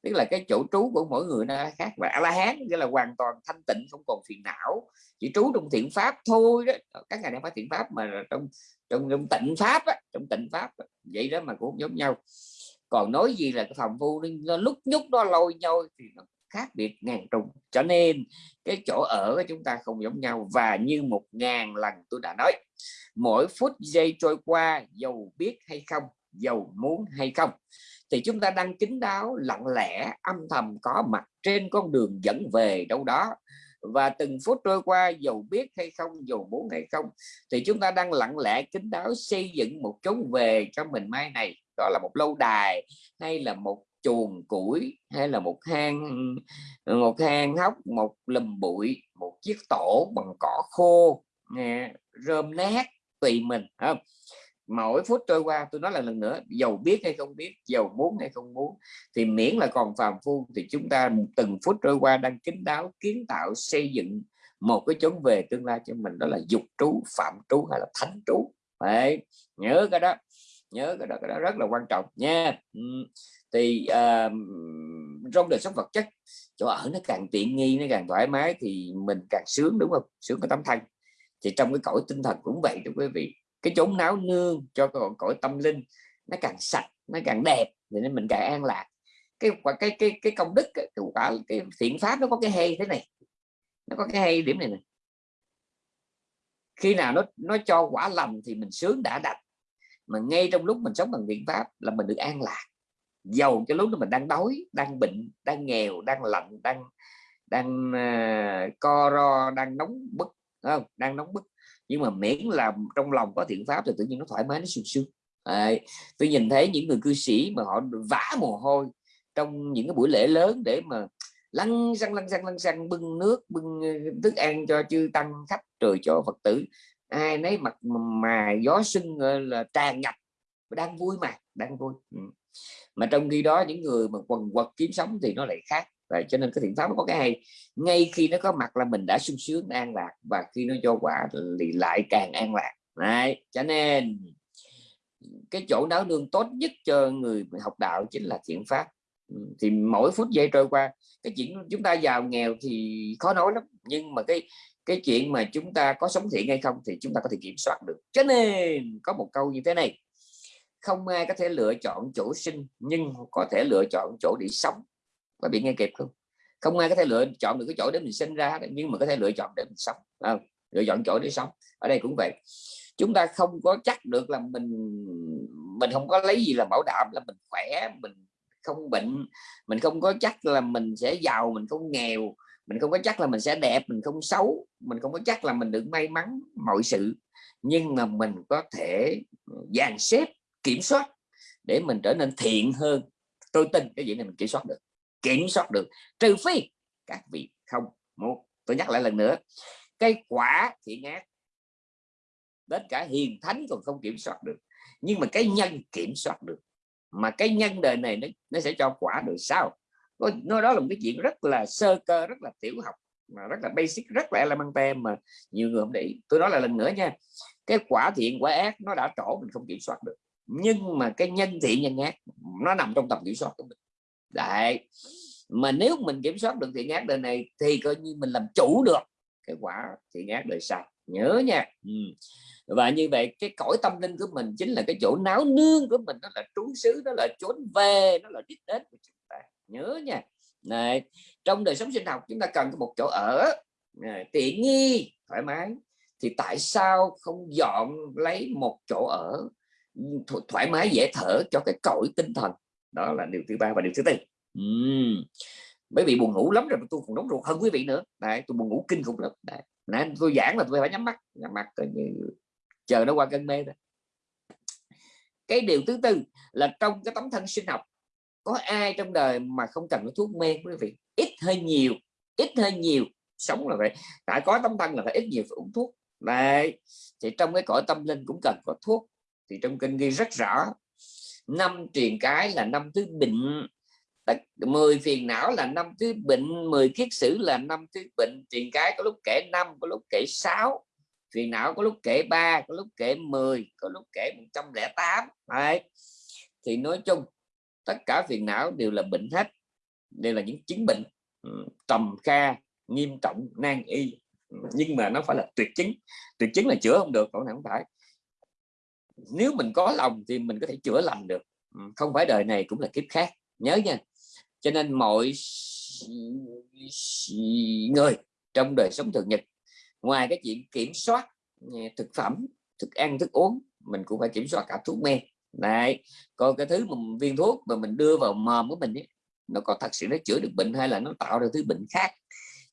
Tức là cái chỗ trú của mỗi người nó khác và a la hán nghĩa là hoàn toàn thanh tịnh không còn phiền não chỉ trú trong thiện pháp thôi đó. Các ngài đang phải thiện pháp mà trong trong, trong tịnh pháp á, trong tịnh pháp á. vậy đó mà cũng giống nhau. Còn nói gì là cái phòng vu nó lúc nhúc nó lôi nhau thì nó khác biệt ngàn trùng. Cho nên, cái chỗ ở của chúng ta không giống nhau và như một ngàn lần tôi đã nói, mỗi phút giây trôi qua dầu biết hay không, dầu muốn hay không, thì chúng ta đang kính đáo, lặng lẽ, âm thầm có mặt trên con đường dẫn về đâu đó. Và từng phút trôi qua dầu biết hay không, dầu muốn hay không, thì chúng ta đang lặng lẽ kính đáo xây dựng một chốn về cho mình mai này. Đó là một lâu đài hay là một chuồng củi hay là một hang một hang hốc một lùm bụi một chiếc tổ bằng cỏ khô nghe, rơm nát tùy mình không? Mỗi phút trôi qua tôi nói là lần nữa giàu biết hay không biết giàu muốn hay không muốn thì miễn là còn phàm phu thì chúng ta từng phút trôi qua đang kính đáo kiến tạo xây dựng một cái chốn về tương lai cho mình đó là dục trú phạm trú hay là thánh trú. Phải nhớ cái đó nhớ cái đó cái đó rất là quan trọng nha thì ờ, uh, trong đời sống vật chất chỗ ở nó càng tiện nghi nó càng thoải mái thì mình càng sướng đúng không? Sướng có tấm thân. Thì trong cái cõi tinh thần cũng vậy thưa quý vị. Cái chốn náo nương cho cái cõi tâm linh nó càng sạch nó càng đẹp thì nên mình càng an lạc. Cái cái cái cái công đức cái quả cái thiện pháp nó có cái hay thế này. Nó có cái hay điểm này này khi nào nó nó cho quả lành thì mình sướng đã đặt mà ngay trong lúc mình sống bằng thiện pháp là mình được an lạc giàu cho lúc đó mình đang đói đang bệnh đang nghèo đang lạnh đang đang uh, co ro đang nóng bức không? Đang nóng bức. Nhưng mà miễn là trong lòng có thiện pháp thì tự nhiên nó thoải mái nó sung sướng. Tôi nhìn thấy những người cư sĩ mà họ vã mồ hôi trong những cái buổi lễ lớn để mà lăn xăng lăn xăng lăn xăng bưng nước bưng ờ, thức ăn cho chư tăng khách rồi cho phật tử. Ai nấy mặt mà gió sưng ờ, là tràn ngập đang vui mà đang vui. Ừ mà trong khi đó những người mà quần quật kiếm sống thì nó lại khác. Vậy cho nên cái thiện pháp nó có cái hay. Ngay khi nó có mặt là mình đã sung sướng, an lạc, và khi nó cho quả thì lại càng an lạc. Đấy. cho nên cái chỗ náo nương tốt nhất cho người học đạo chính là thiện pháp. Thì mỗi phút giây trôi qua, cái chuyện chúng ta giàu nghèo thì khó nói lắm, nhưng mà cái cái chuyện mà chúng ta có sống thiện hay không thì chúng ta có thể kiểm soát được. Cho nên có một câu như thế này không ai có thể lựa chọn chỗ sinh nhưng có thể lựa chọn chỗ để sống. Có bị nghe kịp không? Không ai có thể lựa chọn được cái chỗ để mình sinh ra nhưng mà có thể lựa chọn để mình sống. À, lựa chọn chỗ để sống. Ở đây cũng vậy. Chúng ta không có chắc được là mình mình không có lấy gì là bảo đảm là mình khỏe mình không bệnh. Mình không có chắc là mình sẽ giàu mình không nghèo. Mình không có chắc là mình sẽ đẹp mình không xấu. Mình không có chắc là mình được may mắn mọi sự. Nhưng mà mình có thể dàn xếp kiểm soát để mình trở nên thiện hơn. Tôi tin cái gì này mình kiểm soát được kiểm soát được. Trừ phi các vị không muốn. Tôi nhắc lại lần nữa cái quả thiện ác đến cả hiền thánh còn không kiểm soát được. Nhưng mà cái nhân kiểm soát được. Mà cái nhân đời này nó, nó sẽ cho quả được sao? Nó đó là một cái chuyện rất là sơ cơ rất là tiểu học mà rất là basic rất là elementary mà nhiều người không để ý. Tôi nói là lần nữa nha cái quả thiện quả ác nó đã trổ mình không kiểm soát được nhưng mà cái nhân thiện nhân ác nó nằm trong tầm kiểm soát của mình. Đấy. Mà nếu mình kiểm soát được thiện ác đời này thì coi như mình làm chủ được cái quả thiện ác đời sau. Nhớ nha. Ừ. và như vậy cái cõi tâm linh của mình chính là cái chỗ náo nương của mình nó là trú xứ nó là trốn về nó là đích đến của chúng ta. Nhớ nha. Này trong đời sống sinh học chúng ta cần có một chỗ ở này, tiện nghi thoải mái. Thì tại sao không dọn lấy một chỗ ở? Thoải mái, dễ thở cho cái cõi tinh thần. Đó là điều thứ ba và điều thứ tư. Uhm. bởi vì buồn ngủ lắm rồi tôi còn nóng ruột hơn quý vị nữa. Đấy, tôi buồn ngủ kinh khủng lắm. Đấy. nên tôi giảng là tôi phải nhắm mắt nhắm mắt coi như chờ nó qua cơn mê đó cái điều thứ tư là trong cái tấm thân sinh học, có ai trong đời mà không cần thuốc mê quý vị? Ít hơi nhiều, ít hơi nhiều. Sống là vậy. Đã có tấm thân là phải ít nhiều phải uống thuốc. Đấy. Thì trong cái cõi tâm linh cũng cần có thuốc thì trong kinh ghi rất rõ, năm truyền cái là năm thứ bệnh 10 phiền não là năm thứ bệnh 10 kiết sử là năm thứ bệnh, truyền cái có lúc kể năm, có lúc kể 6 phiền não có lúc kể 3 có lúc kể 10 có lúc kể 108 đấy. Thì nói chung, tất cả phiền não đều là bệnh hết, đều là những chứng bệnh trầm kha, nghiêm trọng, nan y. Nhưng mà nó phải là tuyệt chứng tuyệt chứng là chữa không được, còn không phải nếu mình có lòng thì mình có thể chữa lành được. Ừ, không phải đời này cũng là kiếp khác. Nhớ nha. Cho nên mọi người trong đời sống thường nhật ngoài cái chuyện kiểm soát thực phẩm thức ăn thức uống mình cũng phải kiểm soát cả thuốc men. Này còn cái thứ mà viên thuốc mà mình đưa vào mồm của mình ấy, nó có thật sự nó chữa được bệnh hay là nó tạo ra thứ bệnh khác?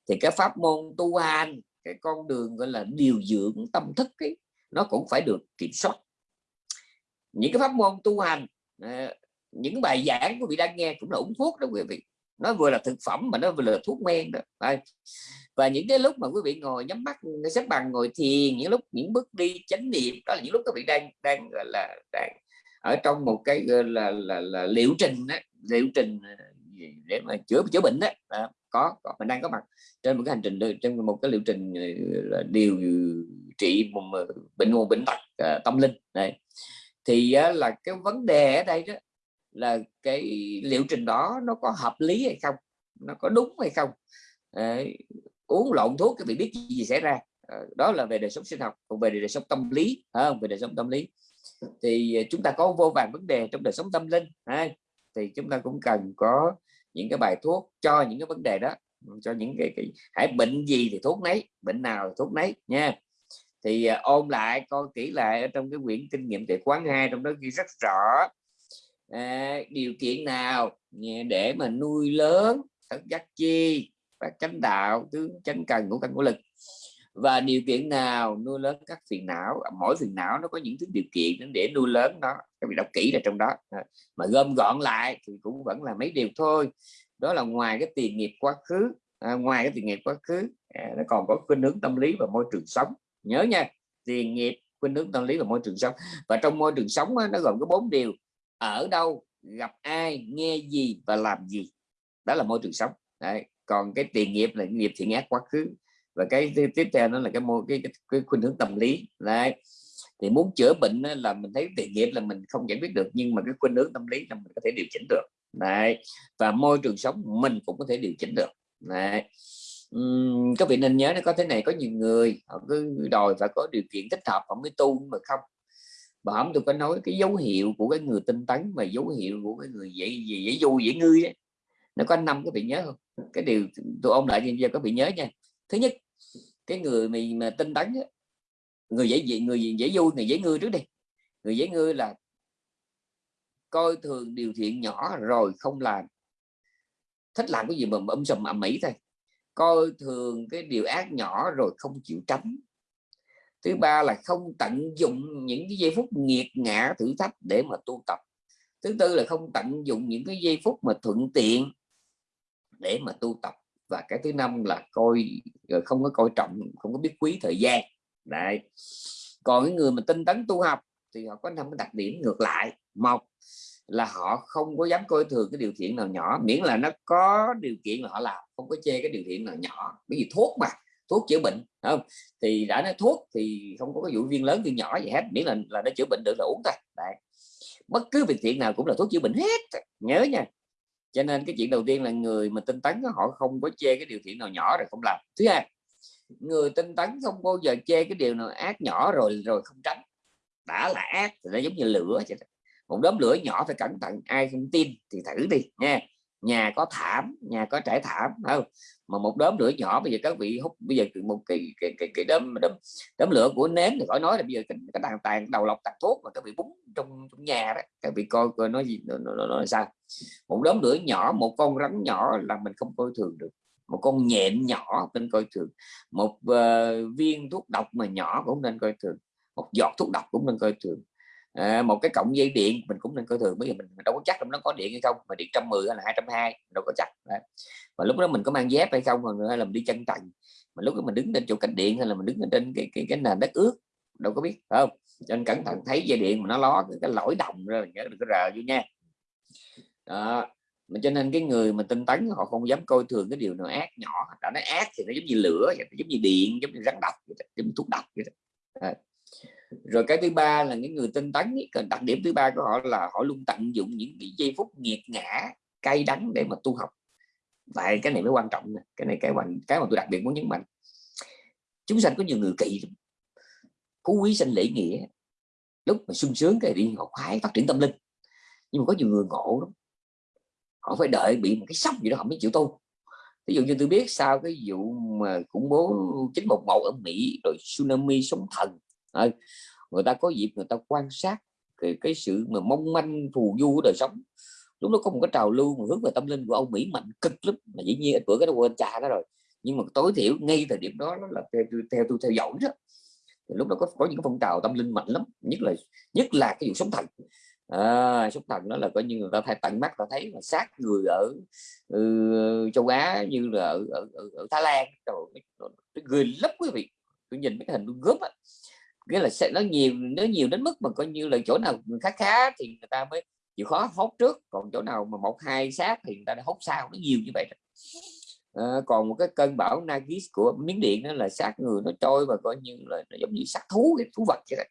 Thì cái pháp môn tu hành cái con đường gọi là điều dưỡng tâm thức ấy, nó cũng phải được kiểm soát những cái pháp môn tu hành ờ, những bài giảng của vị đang nghe cũng là uống thuốc đó quý vị. Nó vừa là thực phẩm mà nó vừa là thuốc men đó. Và những cái lúc mà quý vị ngồi nhắm mắt xếp bằng ngồi thiền những lúc những bước đi chánh niệm đó là những lúc các vị đang đang gọi là đang ở trong một cái là là, là, là liệu trình đó, liệu trình ờ, để mà chữa chữa bệnh đó. À, có, có mình đang có mặt trên một cái hành trình trên một cái liệu trình ờ, là điều trị một bệnh một bệnh tật tâm linh. Này thì là cái vấn đề ở đây đó là cái liệu trình đó nó có hợp lý hay không? Nó có đúng hay không? Đấy, uống lộn thuốc cái bị biết gì xảy ra. À, đó là về đời sống sinh học còn về đời sống tâm lý không? Về đời sống tâm lý. Thì ờ, chúng ta có vô vàng vấn đề trong đời sống tâm linh ha? thì chúng ta cũng cần có những cái bài thuốc cho những cái vấn đề đó cho những cái, cái hãy bệnh gì thì thuốc nấy bệnh nào thì thuốc nấy nha thì uh, ôn lại coi kỹ lại ở trong cái quyển kinh nghiệm tuệ quán hai trong đó ghi rất rõ à, điều kiện nào để mà nuôi lớn thất giác chi và chánh đạo tướng chánh cần của căn của lực và điều kiện nào nuôi lớn các phiền não à, mỗi phiền não nó có những thứ điều kiện để nuôi lớn nó các vị đọc kỹ là trong đó mà gom gọn lại thì cũng vẫn là mấy điều thôi. Đó là ngoài cái tiền nghiệp quá khứ à, ngoài cái tiền nghiệp quá khứ à, nó còn có khuynh hướng tâm lý và môi trường sống nhớ nha tiền nghiệp khuynh hướng tâm lý và môi trường sống và trong môi trường sống nó gồm có bốn điều ở đâu gặp ai nghe gì và làm gì đó là môi trường sống Đấy. còn cái tiền nghiệp là nghiệp thiện ác quá khứ và cái tiếp theo nó là cái môi cái, cái, cái khuynh hướng tâm lý Đấy. thì muốn chữa bệnh là mình thấy tiền nghiệp là mình không giải quyết được nhưng mà cái khuynh hướng tâm lý là mình có thể điều chỉnh được Đấy. và môi trường sống mình cũng có thể điều chỉnh được Đấy. Các vị nên nhớ nó có thế này có nhiều người họ cứ đòi phải có điều kiện thích hợp họ mới tu mà không. Bà hổng tôi có nói cái dấu hiệu của cái người tinh tấn mà dấu hiệu của cái người dễ gì dễ vui dễ ngư ấy. nó có năm các vị nhớ không? Cái điều tôi ôn lại cho giờ các vị nhớ nha. Thứ nhất cái người mình mà tinh tấn ấy, người dễ gì người dễ vui người dễ ngư trước đi. Người dễ ngư là coi thường điều thiện nhỏ rồi không làm. Thích làm cái gì mà âm sầm ầm mỹ thôi coi thường cái điều ác nhỏ rồi không chịu tránh. Thứ ba là không tận dụng những cái giây phút nghiệt ngã thử thách để mà tu tập. Thứ tư là không tận dụng những cái giây phút mà thuận tiện để mà tu tập. Và cái thứ năm là coi ờ, không có coi trọng, không có biết quý thời gian. Đấy. Còn cái người mà tinh tấn tu học thì họ có năm cái đặc điểm ngược lại. Một là họ không có dám coi thường cái điều thiện nào nhỏ, miễn là nó có điều kiện là họ làm không có chê cái điều thiện nào nhỏ, bởi vì thuốc mà, thuốc chữa bệnh không? Thì đã nói thuốc thì không có cái vụ viên lớn, viên nhỏ gì hết, miễn là là nó chữa bệnh được là uống thôi. Đấy. bất cứ việc thiện nào cũng là thuốc chữa bệnh hết, nhớ nha. Cho nên cái chuyện đầu tiên là người mà tinh tấn họ không có chê cái điều thiện nào nhỏ rồi không làm. Thứ hai, người tinh tấn không bao giờ chê cái điều nào ác nhỏ rồi rồi không tránh. Đã là ác thì nó giống như lửa vậy một đốm lửa nhỏ phải cẩn thận, ai không tin thì thử đi, nha nhà có thảm nhà có trải thảm không? Mà một đốm lửa nhỏ bây giờ các vị hút bây giờ một cái cái cái, cái đốm, đốm đốm lửa của nến thì khỏi nói là bây giờ cái, cái đàn tàn đầu lọc tàn thuốc mà các vị búng trong, trong nhà đó các vị coi coi nói gì nó, nó, nó, nó sao? Một đốm lửa nhỏ một con rắn nhỏ là mình không coi thường được. Một con nhện nhỏ nên coi thường. Một uh, viên thuốc độc mà nhỏ cũng nên coi thường. Một giọt thuốc độc cũng nên coi thường à, một cái cọng dây điện mình cũng nên coi thường. Bây giờ mình, đâu có chắc trong nó có điện hay không mà điện trăm mười hay là hai trăm hai đâu có chắc Đấy. và lúc đó mình có mang dép hay không hay là mình đi chân trần mà lúc đó mình đứng trên chỗ cạnh điện hay là mình đứng trên cái cái cái nền đất ướt đâu có biết không? Cho nên cẩn thận thấy dây điện mà nó ló cái, cái lỗi đồng rồi nhớ đừng có rờ vô nha. Đó mà cho nên cái người mà tinh tấn họ không dám coi thường cái điều nào ác nhỏ. Đã nói ác thì nó giống như lửa giống như điện giống như rắn độc giống như thuốc độc vậy đó rồi cái thứ ba là những người tinh tấn cần đặc điểm thứ ba của họ là họ luôn tận dụng những cái giây phút nghiệt ngã, cay đắng để mà tu học. Vậy cái này mới quan trọng này. cái này cái quan, cái mà tôi đặc biệt muốn nhấn mạnh. Chúng sanh có nhiều người kỳ phú quý sinh lễ nghĩa. Lúc mà sung sướng cái đi, họ khoái phát triển tâm linh. Nhưng mà có nhiều người ngộ lắm. Họ phải đợi bị một cái sốc gì đó họ mới chịu tu. Ví dụ như tôi biết sau cái vụ mà khủng bố 911 ở Mỹ, rồi tsunami sóng thần người ta có dịp người ta quan sát cái, cái sự mà mong manh phù du của đời sống. Lúc đó có một cái trào lưu mà hướng về tâm linh của ông Mỹ mạnh cực lắm mà dĩ nhiên bữa cái nó quên cha đó rồi. Nhưng mà tối thiểu ngay thời điểm đó là theo, theo tôi theo dõi đó. Thì lúc đó có có những phong trào tâm linh mạnh lắm nhất là nhất là cái vụ sống thần. À, sống thần đó là coi như người ta thay tận mắt ta thấy mà sát người ở ừ, châu Á như là ở, ở, ở, ở Thái Lan. Rồi người lắm quý vị. Tôi nhìn mấy cái hình gớm á nghĩa là sẽ nó nhiều nó nhiều đến mức mà coi như là chỗ nào khá khá thì người ta mới chịu khó hốt trước còn chỗ nào mà một hai sát thì người ta đã hốt sau nó nhiều như vậy à, còn một cái cơn bão Nagis của miếng điện đó là sát người nó trôi và coi như là nó giống như sát thú cái thú vật vậy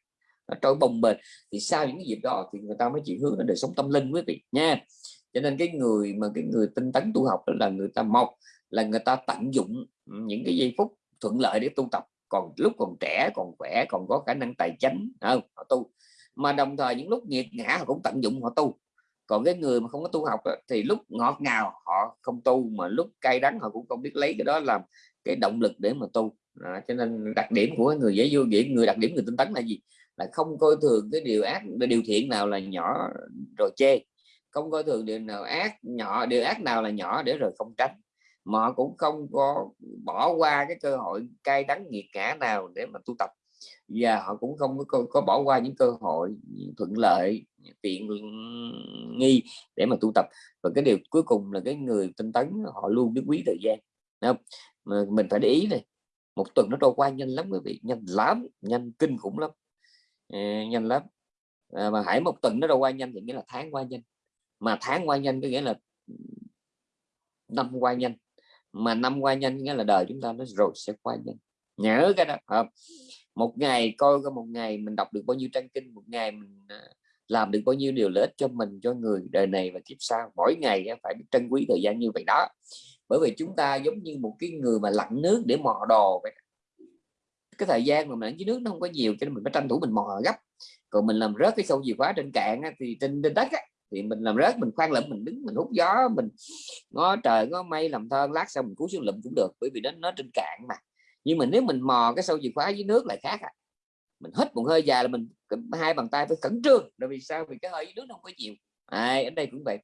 nó trôi bồng bềnh thì sau những cái dịp đó thì người ta mới chịu hướng đến đời sống tâm linh quý vị nha. Cho nên cái người mà cái người tinh tấn tu học đó là người ta một là người ta tận dụng những cái giây phút thuận lợi để tu tập còn lúc còn trẻ còn khỏe còn có khả năng tài chính không? Họ tu. Mà đồng thời những lúc nghiệt ngã họ cũng tận dụng họ tu. Còn cái người mà không có tu học thì lúc ngọt ngào họ không tu mà lúc cay đắng họ cũng không biết lấy cái đó làm cái động lực để mà tu. À, cho nên đặc điểm của người dễ vô diễn người đặc điểm người tinh tấn là gì? Là không coi thường cái điều ác điều thiện nào là nhỏ rồi chê. Không coi thường điều nào ác nhỏ điều ác nào là nhỏ để rồi không tránh mà họ cũng không có bỏ qua cái cơ hội cay đắng nghiệt ngã nào để mà tu tập. Và họ cũng không có, có bỏ qua những cơ hội thuận lợi tiện nghi để mà tu tập. Và cái điều cuối cùng là cái người tinh tấn họ luôn biết quý thời gian không? mà mình phải để ý này một tuần nó trôi qua nhanh lắm quý vị nhanh lắm nhanh kinh khủng lắm. À, nhanh lắm. À, mà hãy một tuần nó trôi qua nhanh thì nghĩa là tháng qua nhanh. Mà tháng qua nhanh có nghĩa là năm qua nhanh mà năm qua nhanh nghĩa là đời chúng ta nó rồi sẽ qua nhanh. Nhớ cái đó không? một ngày coi có một ngày mình đọc được bao nhiêu trang kinh một ngày mình à, làm được bao nhiêu điều lợi ích cho mình cho người đời này và kiếp sau. Mỗi ngày phải biết trân quý thời gian như vậy đó. Bởi vì chúng ta giống như một cái người mà lặn nước để mò đồ vậy cái thời gian mà mình dưới nước nó không có nhiều cho nên mình phải tranh thủ mình mò gấp. Còn mình làm rớt cái sâu chìa khóa trên cạn thì trên trên đất á, thì mình làm rớt mình khoan lụm mình đứng mình hút gió mình ngó trời ngó mây làm thơ lát sau mình cứu xuống lụm cũng được bởi vì nó nó trên cạn mà. Nhưng mà nếu mình mò cái sâu chìa khóa dưới nước lại khác à. mình hít một hơi dài là mình hai bàn tay phải khẩn trương bởi vì sao? Vì cái hơi dưới nước nó không có nhiều à, ở đây cũng vậy.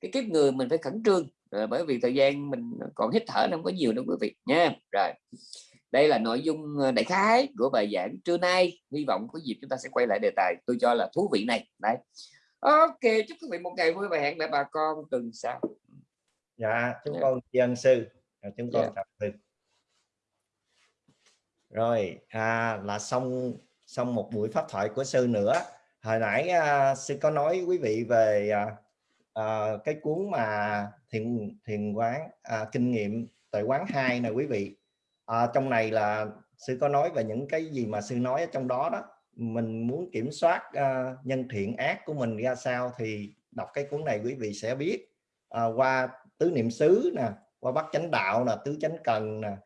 Cái kiếp người mình phải khẩn trương rồi bởi vì thời gian mình còn hít thở nó không có nhiều đâu quý vị nha. Rồi đây là nội dung ờ, đại khái của bài giảng trưa nay. Hy vọng có dịp chúng ta sẽ quay lại đề tài tôi cho là thú vị này. Đấy ok chúc quý vị một ngày vui và hẹn lại bà con tuần sau. Dạ chúng con tri ân sư. Chúng con yeah. sư. Rồi à, là xong xong một buổi pháp thoại của sư nữa. Hồi nãy à, sư có nói quý vị về à, à, cái cuốn mà thiền thiền quán à, kinh nghiệm tuệ quán 2 này quý vị. À, trong này là sư có nói về những cái gì mà sư nói ở trong đó đó mình muốn kiểm soát uh, nhân thiện ác của mình ra sao thì đọc cái cuốn này quý vị sẽ biết. Uh, qua tứ niệm xứ nè qua bắt chánh đạo là tứ chánh cần nè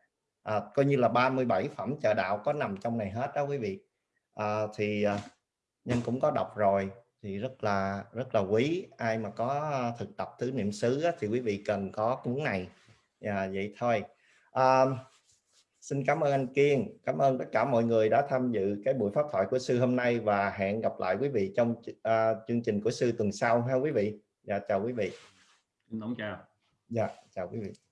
à, coi như là 37 phẩm trợ đạo có nằm trong này hết đó quý vị. À, thì nhân cũng có đọc rồi thì rất là rất là quý. Ai mà có thực tập tứ niệm xứ thì quý vị cần có cuốn này. À, vậy thôi. À, xin cảm ơn anh Kiên. Cảm ơn tất cả mọi người đã tham dự cái buổi pháp thoại của sư hôm nay và hẹn gặp lại quý vị trong uh, chương trình của sư tuần sau ha quý vị. Dạ chào quý vị. Xin chào. Dạ chào quý vị